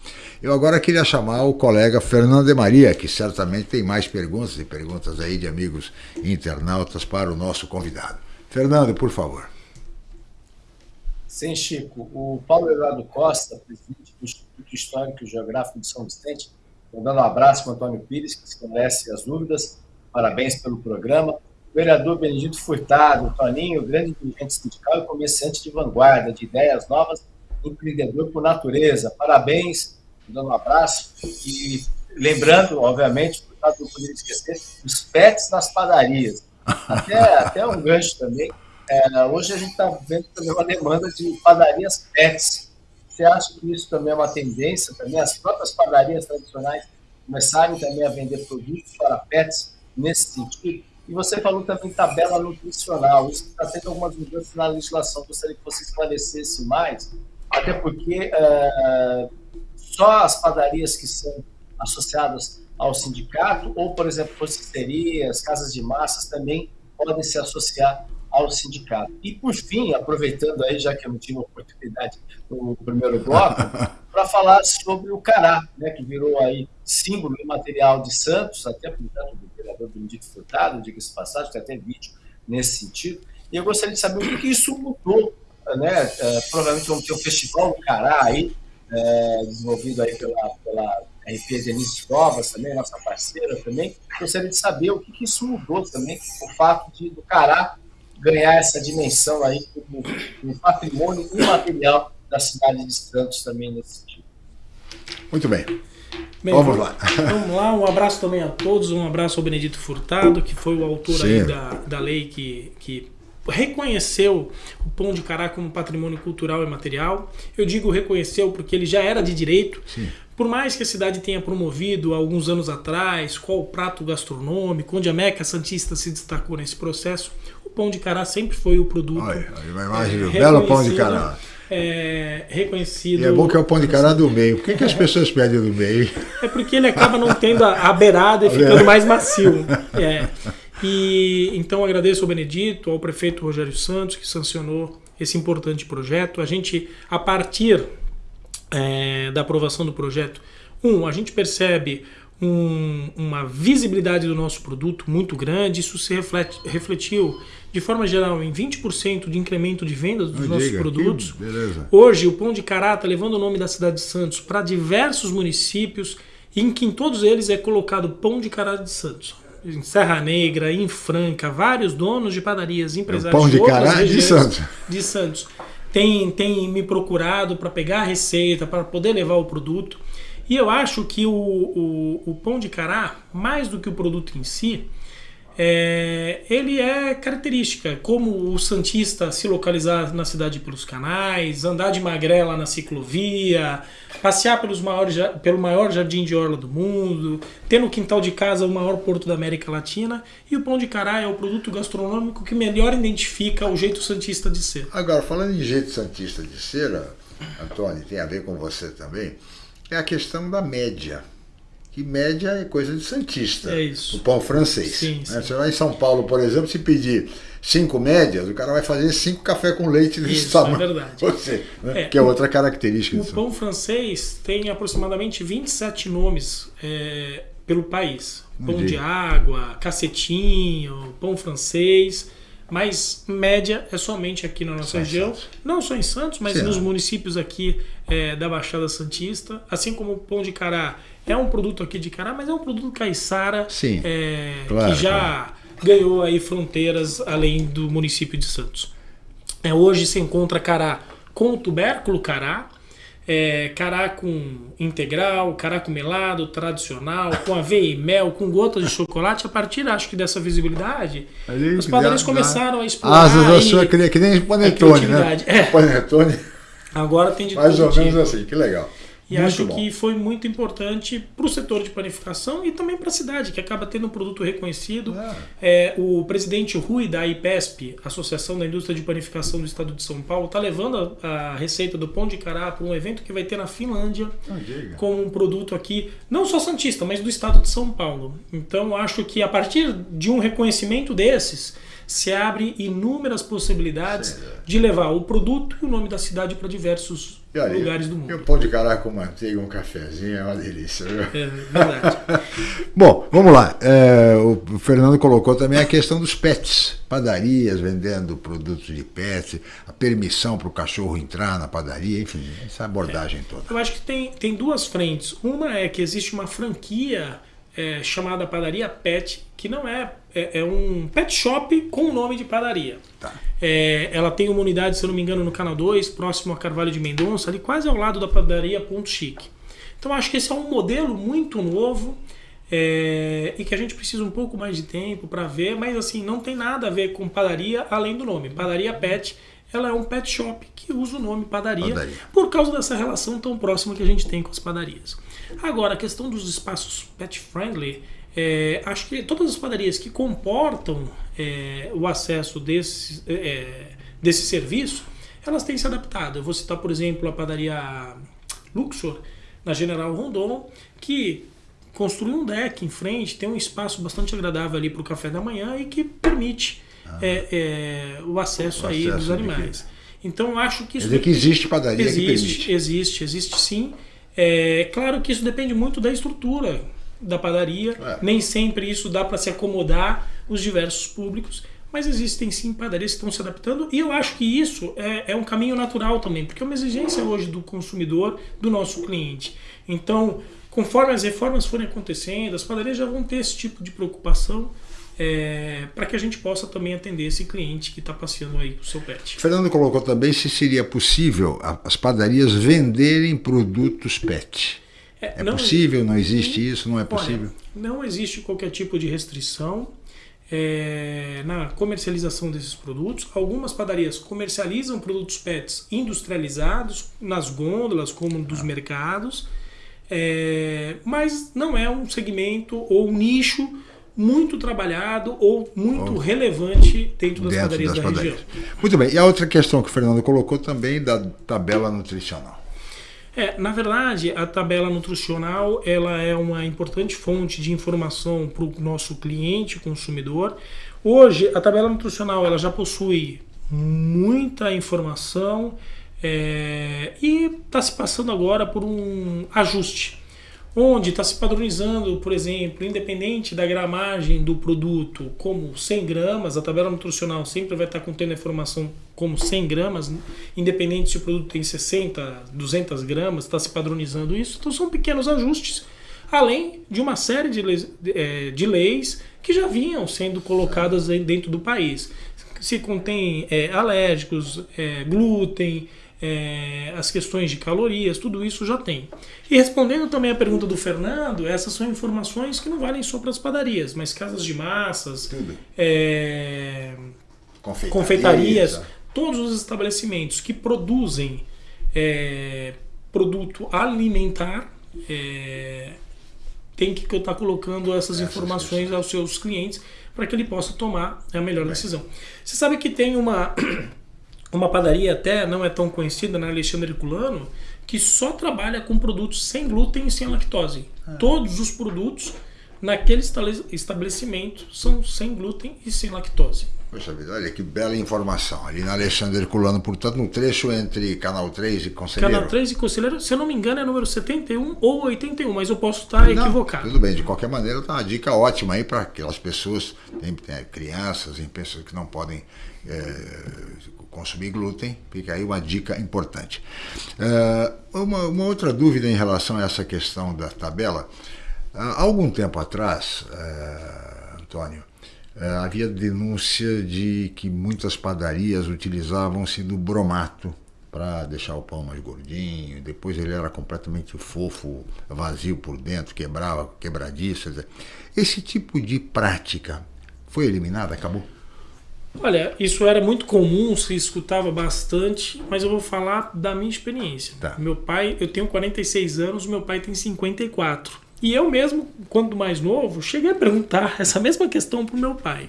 Eu agora queria chamar o colega Fernando de Maria, que certamente tem mais perguntas e perguntas aí de amigos internautas para o nosso convidado. Fernando, por favor.
Sim, Chico. O Paulo Eduardo Costa, presidente do Instituto Histórico e Geográfico de São Vicente, mandando um abraço para o Antônio Pires, que esclarece as dúvidas. Parabéns pelo programa vereador Benedito Furtado, Toninho, grande dirigente sindical e comerciante de vanguarda, de ideias novas, empreendedor por natureza. Parabéns, dando um abraço. E lembrando, obviamente, Furtado não poderia esquecer, os pets nas padarias. Até, até um gancho também. É, hoje a gente está vendo também uma demanda de padarias pets. Você acha que isso também é uma tendência? Também as próprias padarias tradicionais começarem também a vender produtos para pets nesse sentido? E você falou também tabela nutricional. Isso está tendo algumas mudanças na legislação. Gostaria que você esclarecesse mais, até porque é, só as padarias que são associadas ao sindicato, ou, por exemplo, rotisterias, casas de massas, também podem se associar ao sindicato. E, por fim, aproveitando aí, já que eu não tive oportunidade no primeiro bloco, para falar sobre o cará, né, que virou aí símbolo imaterial de Santos, até por do vereador Benedito Furtado, diga-se passagem, tem até vídeo nesse sentido. E eu gostaria de saber o que isso mudou, né? É, provavelmente vamos ter um festival do Cará aí, é, desenvolvido aí pela, pela RP Denise Covas também, nossa parceira também. Gostaria de saber o que, que isso mudou também, o fato de do Cará ganhar essa dimensão aí como um patrimônio imaterial da cidade de Santos também nesse sentido.
Muito bem.
Bem, vamos lá. Vamos lá, um abraço também a todos, um abraço ao Benedito Furtado, que foi o autor aí da, da lei que, que reconheceu o pão de cará como patrimônio cultural e material. Eu digo reconheceu porque ele já era de direito. Sim. Por mais que a cidade tenha promovido alguns anos atrás qual o prato gastronômico, onde a Meca Santista se destacou nesse processo, o pão de cará sempre foi o produto.
Olha, uma imagem é, belo pão de cará
é, reconhecido.
E é bom que é o pão de cará do meio. Por que, que as pessoas pedem do meio?
É porque ele acaba não tendo a, a beirada e ficando mais macio. É. E então agradeço ao Benedito, ao prefeito Rogério Santos, que sancionou esse importante projeto. A gente, a partir é, da aprovação do projeto, um, a gente percebe um, uma visibilidade do nosso produto muito grande. Isso se reflete, refletiu de forma geral, em 20% de incremento de vendas dos nossos diga, produtos. Hoje, o Pão de Cará está levando o nome da cidade de Santos para diversos municípios, em que em todos eles é colocado Pão de Cará de Santos. Em Serra Negra, em Franca, vários donos de padarias, empresários
o pão de, de Cará de Santos.
De Santos tem, tem me procurado para pegar a receita, para poder levar o produto. E eu acho que o, o, o pão de cará, mais do que o produto em si, é, ele é característica, como o Santista se localizar na cidade pelos canais, andar de magrela na ciclovia, passear pelos maiores, pelo maior jardim de orla do mundo, ter no quintal de casa o maior porto da América Latina. E o pão de cará é o produto gastronômico que melhor identifica o jeito Santista de ser.
Agora, falando em jeito Santista de ser, Antônio, tem a ver com você também, é a questão da média que média é coisa de santista.
É isso.
O pão francês.
Sim,
né?
sim.
Você vai em São Paulo, por exemplo, se pedir cinco médias, o cara vai fazer cinco café com leite desse
Isso, é
tamanho.
verdade.
Você, né?
É,
que é outra característica.
O pão francês tem aproximadamente 27 nomes é, pelo país. Pão
Entendi.
de água, cacetinho, pão francês. Mas média é somente aqui na nossa região.
Santos.
Não só em Santos, mas
Sim,
nos
né?
municípios aqui é, da Baixada Santista. Assim como o pão de cará é um produto aqui de cará, mas é um produto caiçara
Sim,
é,
claro,
que já ganhou aí fronteiras além do município de Santos. É, hoje se encontra cará com tubérculo cará, é, cará com integral, cará com melado, tradicional, com aveia e mel, com gotas de chocolate. A partir, acho que dessa visibilidade, as padarias
dá-
começaram a explorar.
Da
aí
sua cria, que nem
a
panetone, né?
É.
Panetone,
Agora tem de
mais ou
tipo.
menos assim, que legal.
E
Muito
acho
bom.
que foi muito importante para o setor de panificação e também para a cidade, que acaba tendo um produto reconhecido. É, o presidente Rui da IPESP, Associação da Indústria de Panificação do Estado de São Paulo, está levando a, a receita do pão de cará para um evento que vai ter na Finlândia
Não diga.
como um produto aqui, não só santista, mas do Estado de São Paulo. Então acho que a partir de um reconhecimento desses se abre inúmeras possibilidades de levar o produto e o nome da cidade para diversos
E olha,
lugares do
E
mundo.
o pão de cará com manteiga, um cafezinho, é uma delícia. Viu?
É verdade.
Bom, vamos lá. É, o Fernando colocou também a questão dos pets. Padarias vendendo produtos de pets, a permissão para o cachorro entrar na padaria, enfim, essa abordagem toda.
Eu acho que tem, tem duas frentes. Uma é que existe uma franquia é, chamada Padaria Pet, que não é, é, é um pet shop com o nome de padaria.
Tá.
É, ela tem uma unidade, se eu não me engano, no Canal 2, próximo a Carvalho de Mendonça, ali quase ao lado da padaria Ponto Chique. Então acho que esse é um modelo muito novo é, e que a gente precisa um pouco mais de tempo para ver, mas assim, não tem nada a ver com padaria além do nome. Padaria Pet, ela é um pet shop que usa o nome padaria,
Padaria.
por causa dessa relação tão próxima que a gente tem com as padarias. Agora, a questão dos espaços pet friendly, é, acho que todas as padarias que comportam é, o acesso desse, é, desse serviço, elas têm se adaptado. Eu vou citar, por exemplo, a padaria Luxor, na General Rondon, que construiu um deck em frente, tem um espaço bastante agradável ali para o café da manhã e que permite é, é, o acesso
O
aí
acesso
dos animais. Então acho que
Quer
isso
dizer que existe padaria que
existe,
permite.
existe, existe sim. É claro que isso depende muito da estrutura da padaria.
É.
Nem sempre isso dá para se acomodar os diversos públicos, mas existem sim padarias que estão se adaptando e eu acho que isso é, é um caminho natural também, porque é uma exigência hoje do consumidor, do nosso cliente. Então, conforme as reformas forem acontecendo, as padarias já vão ter esse tipo de preocupação é, para que a gente possa também atender esse cliente que está passeando aí com o seu pet.
Fernando colocou também se seria possível as padarias venderem produtos pet. É
não-
possível? Não existe isso? Não é
Olha,
possível?
não existe qualquer tipo de restrição é, na comercialização desses produtos. Algumas padarias comercializam produtos pets industrializados nas gôndolas, como dos
Ah.
mercados, é, mas não é um segmento ou um nicho muito trabalhado ou muito relevante dentro das
Dentro
padarias
das
da
padarias.
região.
Muito bem. E a outra questão que o Fernando colocou também da tabela nutricional.
É, na verdade, a tabela nutricional ela é uma importante fonte de informação para o nosso cliente consumidor. Hoje, a tabela nutricional ela já possui muita informação é, e está se passando agora por um ajuste, onde está se padronizando, por exemplo, independente da gramagem do produto, como 100 gramas, a tabela nutricional sempre vai estar contendo a informação como 100 gramas, independente se o produto tem 60, 200 gramas, está se padronizando isso. Então são pequenos ajustes. além de uma série de leis, é, de leis que já vinham sendo colocadas dentro do país. Se contém é, alérgicos, é, glúten, é, as questões de calorias, tudo isso já tem. E respondendo também a pergunta do Fernando, essas são informações que não valem só para as padarias, mas casas de massas, é, confeitarias, confeitarias todos os estabelecimentos que produzem é, produto alimentar é, tem que estar colocando essas, essas informações aos seus clientes para que ele possa tomar a melhor decisão. Você sabe que tem uma uma padaria até não é tão conhecida na Alexandre Herculano que só trabalha com produtos sem glúten e sem lactose. Ah. Todos os produtos naquele estabelecimento são sem glúten e sem lactose.
Poxa vida, olha que bela informação. Ali na Alexandre Herculano, portanto, no trecho entre Canal 3 e Conselheiro.
Canal 3 e Conselheiro, se eu não me engano, é número 71 ou 81, mas eu posso estar não, equivocado.
Tudo bem, de qualquer maneira, tá uma dica ótima aí para aquelas pessoas, tem, tem crianças, tem pessoas que não podem consumir glúten, fica aí uma dica importante. Uh, uma, uma, outra dúvida em relação a essa questão da tabela. Há algum tempo atrás, uh, Antônio, havia denúncia de que muitas padarias utilizavam-se do bromato para deixar o pão mais gordinho, depois ele era completamente fofo, vazio por dentro, quebrava, quebradiça. Esse tipo de prática foi eliminada, acabou?
Olha, isso era muito comum, se escutava bastante, mas eu vou falar da minha experiência. Tá. Meu pai, eu tenho 46 anos, meu pai tem 54. E eu mesmo, quando mais novo, cheguei a perguntar essa mesma questão para o meu pai.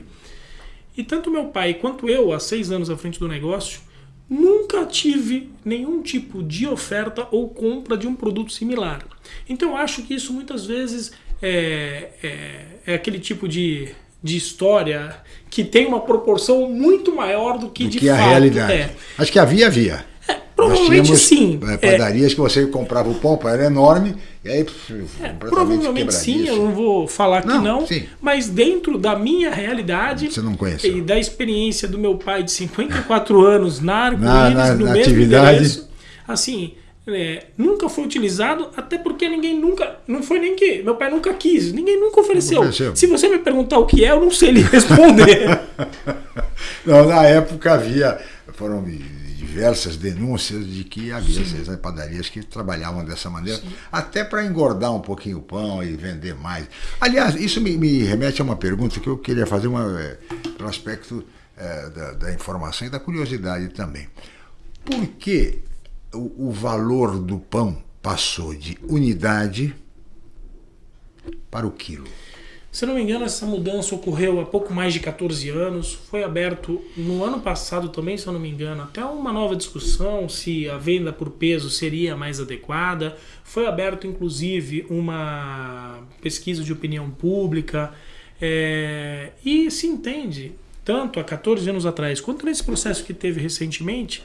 E tanto meu pai quanto eu, há seis anos à frente do negócio, nunca tive nenhum tipo de oferta ou compra de um produto similar. Então eu acho que isso muitas vezes é, é, é aquele tipo de de história que tem uma proporção muito maior do que
do
de
que
fato
a realidade. É. Acho que havia, havia.
É, provavelmente
Nós
sim.
É, padarias é. que você comprava o pão, era enorme, e aí
é, provavelmente sim, eu não vou falar que não, não mas dentro da minha realidade
você não conhece
e da experiência do meu pai de 54 anos na Arco-Íris,
na, na,
no
na
mesmo
atividade.
endereço, assim, é, nunca foi utilizado, até porque ninguém nunca. Não foi nem que. Meu pai nunca quis, ninguém nunca ofereceu. ofereceu. Se você me perguntar o que é, eu não sei lhe responder.
não, na época havia. Foram diversas denúncias de que havia essas padarias que trabalhavam dessa maneira, Sim. até para engordar um pouquinho o pão e vender mais. Aliás, isso me, me remete a uma pergunta que eu queria fazer uma, é, pelo aspecto é, da, da informação e da curiosidade também. Por que o, valor do pão passou de unidade para o quilo.
Se não me engano, essa mudança ocorreu há pouco mais de 14 anos. Foi aberto no ano passado também, se eu não me engano, até uma nova discussão se a venda por peso seria mais adequada. Foi aberto, inclusive, uma pesquisa de opinião pública. É... e se entende, tanto há 14 anos atrás quanto nesse processo que teve recentemente,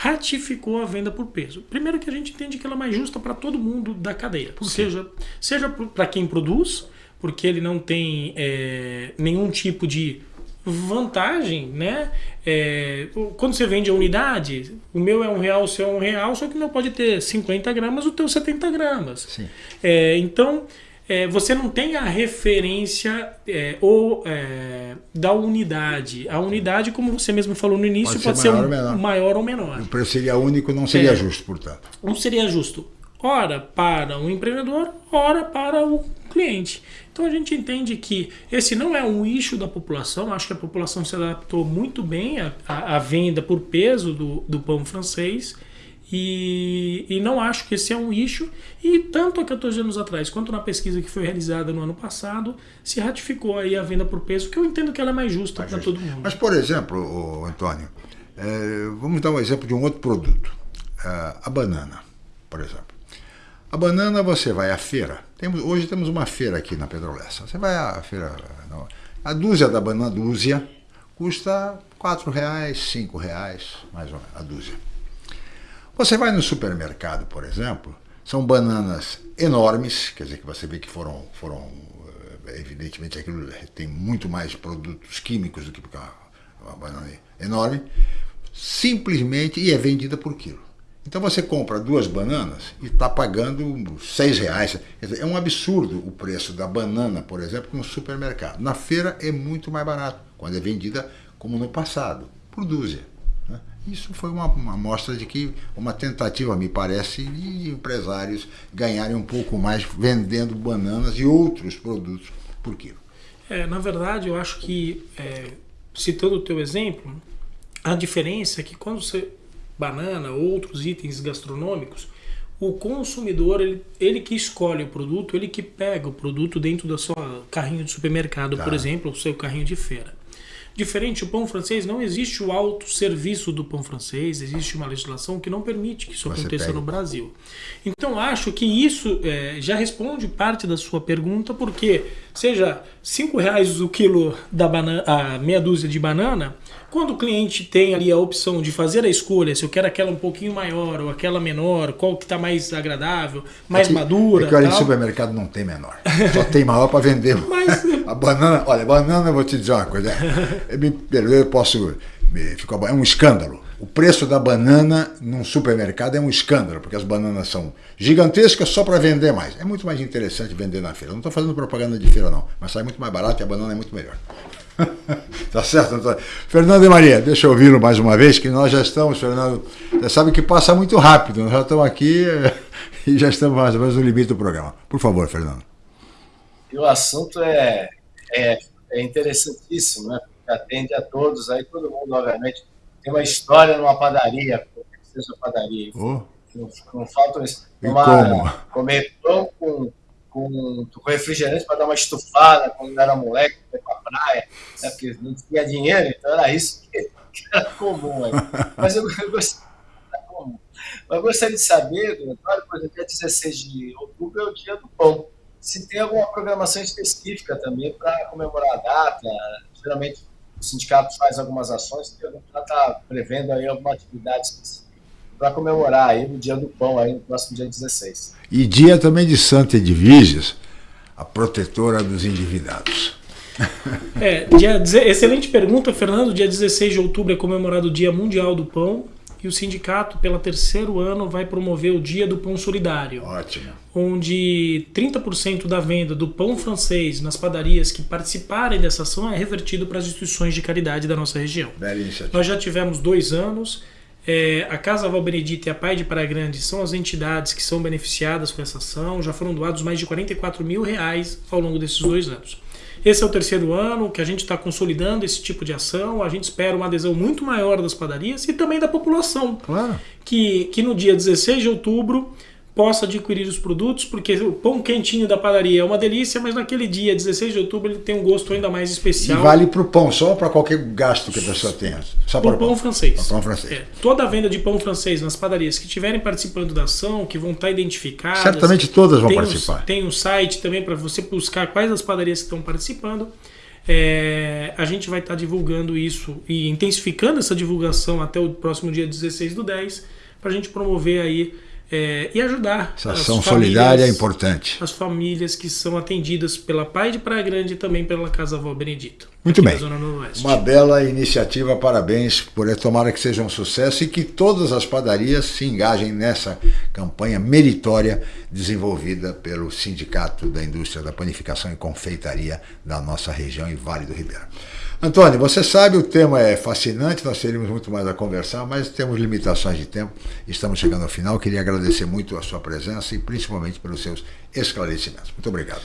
ratificou a venda por peso. Primeiro que a gente entende que ela é mais justa para todo mundo da cadeia, Sim. seja, seja para quem produz, porque ele não tem é, nenhum tipo de vantagem, né? É, quando você vende a unidade, o meu é um real, o seu é um real, só que não pode ter 50 gramas, o teu 70 gramas. É, então, é, você não tem a referência é, ou é, da unidade. A unidade, como você mesmo falou no início, pode, pode ser, maior, ser um, ou maior ou menor.
O preço seria único, não seria é. justo, portanto.
Não seria justo. Ora para o empreendedor, ora para o cliente. Então a gente entende que esse não é um eixo da população. Acho que a população se adaptou muito bem à, à venda por peso do, do pão francês e, e, não acho que esse é um eixo. E tanto há 14 anos atrás, quanto na pesquisa que foi realizada no ano passado, se ratificou aí a venda por peso, que eu entendo que ela é mais justa para todo mundo.
Mas, por exemplo, Antônio, é, vamos dar um exemplo de um outro produto. É, a banana, por exemplo. A banana você vai à feira. Temos, hoje temos uma feira aqui na Pedrolessa. Você vai à feira. A dúzia da banana, dúzia, custa R$ reais, R$ reais, mais ou menos, a dúzia. Você vai no supermercado, por exemplo, são bananas enormes, quer dizer que você vê que foram, foram eh, evidentemente aquilo tem muito mais produtos químicos do que uma, uma banana enorme, simplesmente, e é vendida por quilo. Então você compra duas bananas e está pagando seis reais. é um absurdo o preço da banana, por exemplo, no supermercado. Na feira é muito mais barato, quando é vendida como no passado, por dúzia. Isso foi uma, uma amostra de que uma tentativa, me parece, de empresários ganharem um pouco mais vendendo bananas e outros produtos por quilo.
É, na verdade, eu acho que, é, citando o teu exemplo, a diferença é que quando você banana, outros itens gastronômicos, o consumidor, ele, ele que escolhe o produto, ele que pega o produto dentro do seu carrinho de supermercado, tá. por exemplo, ou seu carrinho de feira. Diferente, o pão francês não existe o autosserviço do pão francês, existe uma legislação que não permite que isso Você aconteça pega. no Brasil. Então acho que isso é, já responde parte da sua pergunta, porque seja cinco reais o quilo da banana, a meia dúzia de banana, quando o cliente tem ali a opção de fazer a escolha, se eu quero aquela um pouquinho maior ou aquela menor, qual que está mais agradável, mais é que, madura.
É que olha, em supermercado não tem menor. Só tem maior para vender. Mas, a banana, olha, banana, eu vou te dizer uma coisa. Me perdoe, eu posso. Ficou, é um escândalo. O preço da banana num supermercado é um escândalo, porque as bananas são gigantescas só para vender mais. É muito mais interessante vender na feira. Não estou fazendo propaganda de feira, não, mas sai muito mais barato e a banana é muito melhor. tá certo, Antônio? Fernando e Maria, deixa eu ouvi-lo mais uma vez, que nós já estamos, Fernando, você sabe que passa muito rápido, nós já estamos aqui e já estamos mais ou menos no limite do programa. Por favor, Fernando.
E o assunto é, é, é interessantíssimo, né? Atende a todos, aí todo mundo, obviamente, tem uma história numa padaria, seja padaria, oh. não, não falta isso. Tomar, comer pão com com, com refrigerante para dar uma estufada quando era moleque, para a praia, né, porque não tinha dinheiro, então era isso que, que era comum. Aí. Mas eu, eu, eu gostaria de saber, Antônio, por exemplo, dia 16 de outubro é o dia do pão. Se tem alguma programação específica também para comemorar a data, geralmente o sindicato faz algumas ações, já está prevendo aí alguma atividade específica para comemorar aí o dia do pão aí no próximo dia 16.
E dia também de Santa Edviges, a protetora dos endividados.
É, dia, excelente pergunta, Fernando. Dia 16 de outubro é comemorado o Dia Mundial do Pão e o sindicato, pelo terceiro ano, vai promover o Dia do Pão Solidário.
Ótimo.
Onde 30% da venda do pão francês nas padarias que participarem dessa ação é revertido para as instituições de caridade da nossa região. Nós já tivemos dois anos. É, a Casa Val Benedito e a Pai de Praia Grande são as entidades que são beneficiadas com essa ação. Já foram doados mais de 44 mil reais ao longo desses dois anos. Esse é o terceiro ano que a gente está consolidando esse tipo de ação. A gente espera uma adesão muito maior das padarias e também da população.
Claro.
Que, que no dia 16 de outubro possa adquirir os produtos, porque o pão quentinho da padaria é uma delícia, mas naquele dia, 16 de outubro, ele tem um gosto ainda mais especial.
E vale para o pão, só para qualquer gasto que a pessoa tenha? Só
para o pão, pão francês.
pão francês.
É, toda a venda de pão francês nas padarias que estiverem participando da ação, que vão estar identificadas.
Certamente todas vão tem participar.
Um, tem um site também para você buscar quais as padarias que estão participando. É, a gente vai estar divulgando isso e intensificando essa divulgação até o próximo dia 16 do 10, para a gente promover aí é, e ajudar.
Essa ação solidária é importante.
As famílias que são atendidas pela Pai de Praia Grande e também pela Casa Avó Benedito.
Muito bem. Uma bela iniciativa, parabéns por tomara que seja um sucesso e que todas as padarias se engajem nessa campanha meritória desenvolvida pelo Sindicato da Indústria da Panificação e Confeitaria da nossa região e Vale do Ribeira. Antônio, você sabe, o tema é fascinante, nós teríamos muito mais a conversar, mas temos limitações de tempo. Estamos chegando ao final. Queria agradecer muito a sua presença e principalmente pelos seus esclarecimentos. Muito obrigado.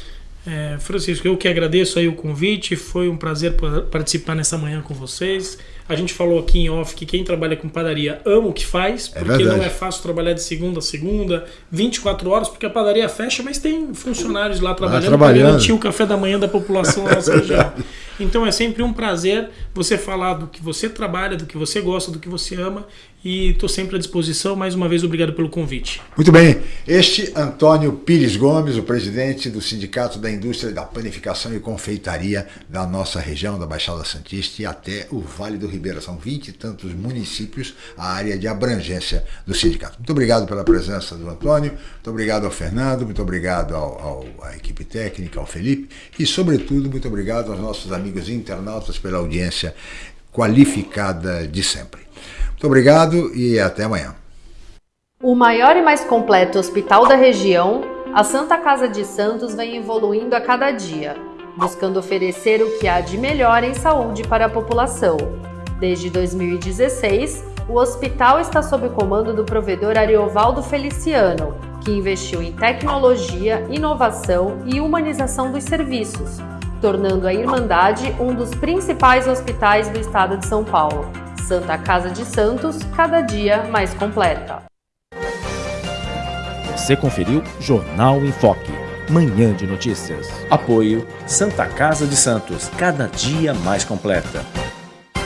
É, Francisco, eu que agradeço aí o convite. Foi um prazer participar nessa manhã com vocês. A gente falou aqui em off que quem trabalha com padaria ama o que faz, é porque não é fácil trabalhar de segunda a segunda, 24 horas, porque a padaria fecha, mas tem funcionários lá trabalhando, ah, para garantir o café da manhã da população da nossa região. Então é sempre um prazer você falar do que você trabalha, do que você gosta, do que você ama e estou sempre à disposição. Mais uma vez, obrigado pelo convite.
Muito bem. Este Antônio Pires Gomes, o presidente do Sindicato da Indústria da Panificação e Confeitaria da nossa região, da Baixada Santista e até o Vale do Ribeira. São vinte e tantos municípios a área de abrangência do sindicato. Muito obrigado pela presença do Antônio, muito obrigado ao Fernando, muito obrigado ao, ao, à equipe técnica, ao Felipe e, sobretudo, muito obrigado aos nossos amigos internautas pela audiência qualificada de sempre. Muito obrigado e até amanhã.
O maior e mais completo hospital da região, a Santa Casa de Santos vem evoluindo a cada dia, buscando oferecer o que há de melhor em saúde para a população. Desde 2016, o hospital está sob o comando do provedor Ariovaldo Feliciano, que investiu em tecnologia, inovação e humanização dos serviços, tornando a Irmandade um dos principais hospitais do estado de São Paulo. Santa Casa de Santos, cada dia mais completa.
Você conferiu Jornal em Foque. Manhã de notícias. Apoio Santa Casa de Santos, cada dia mais completa.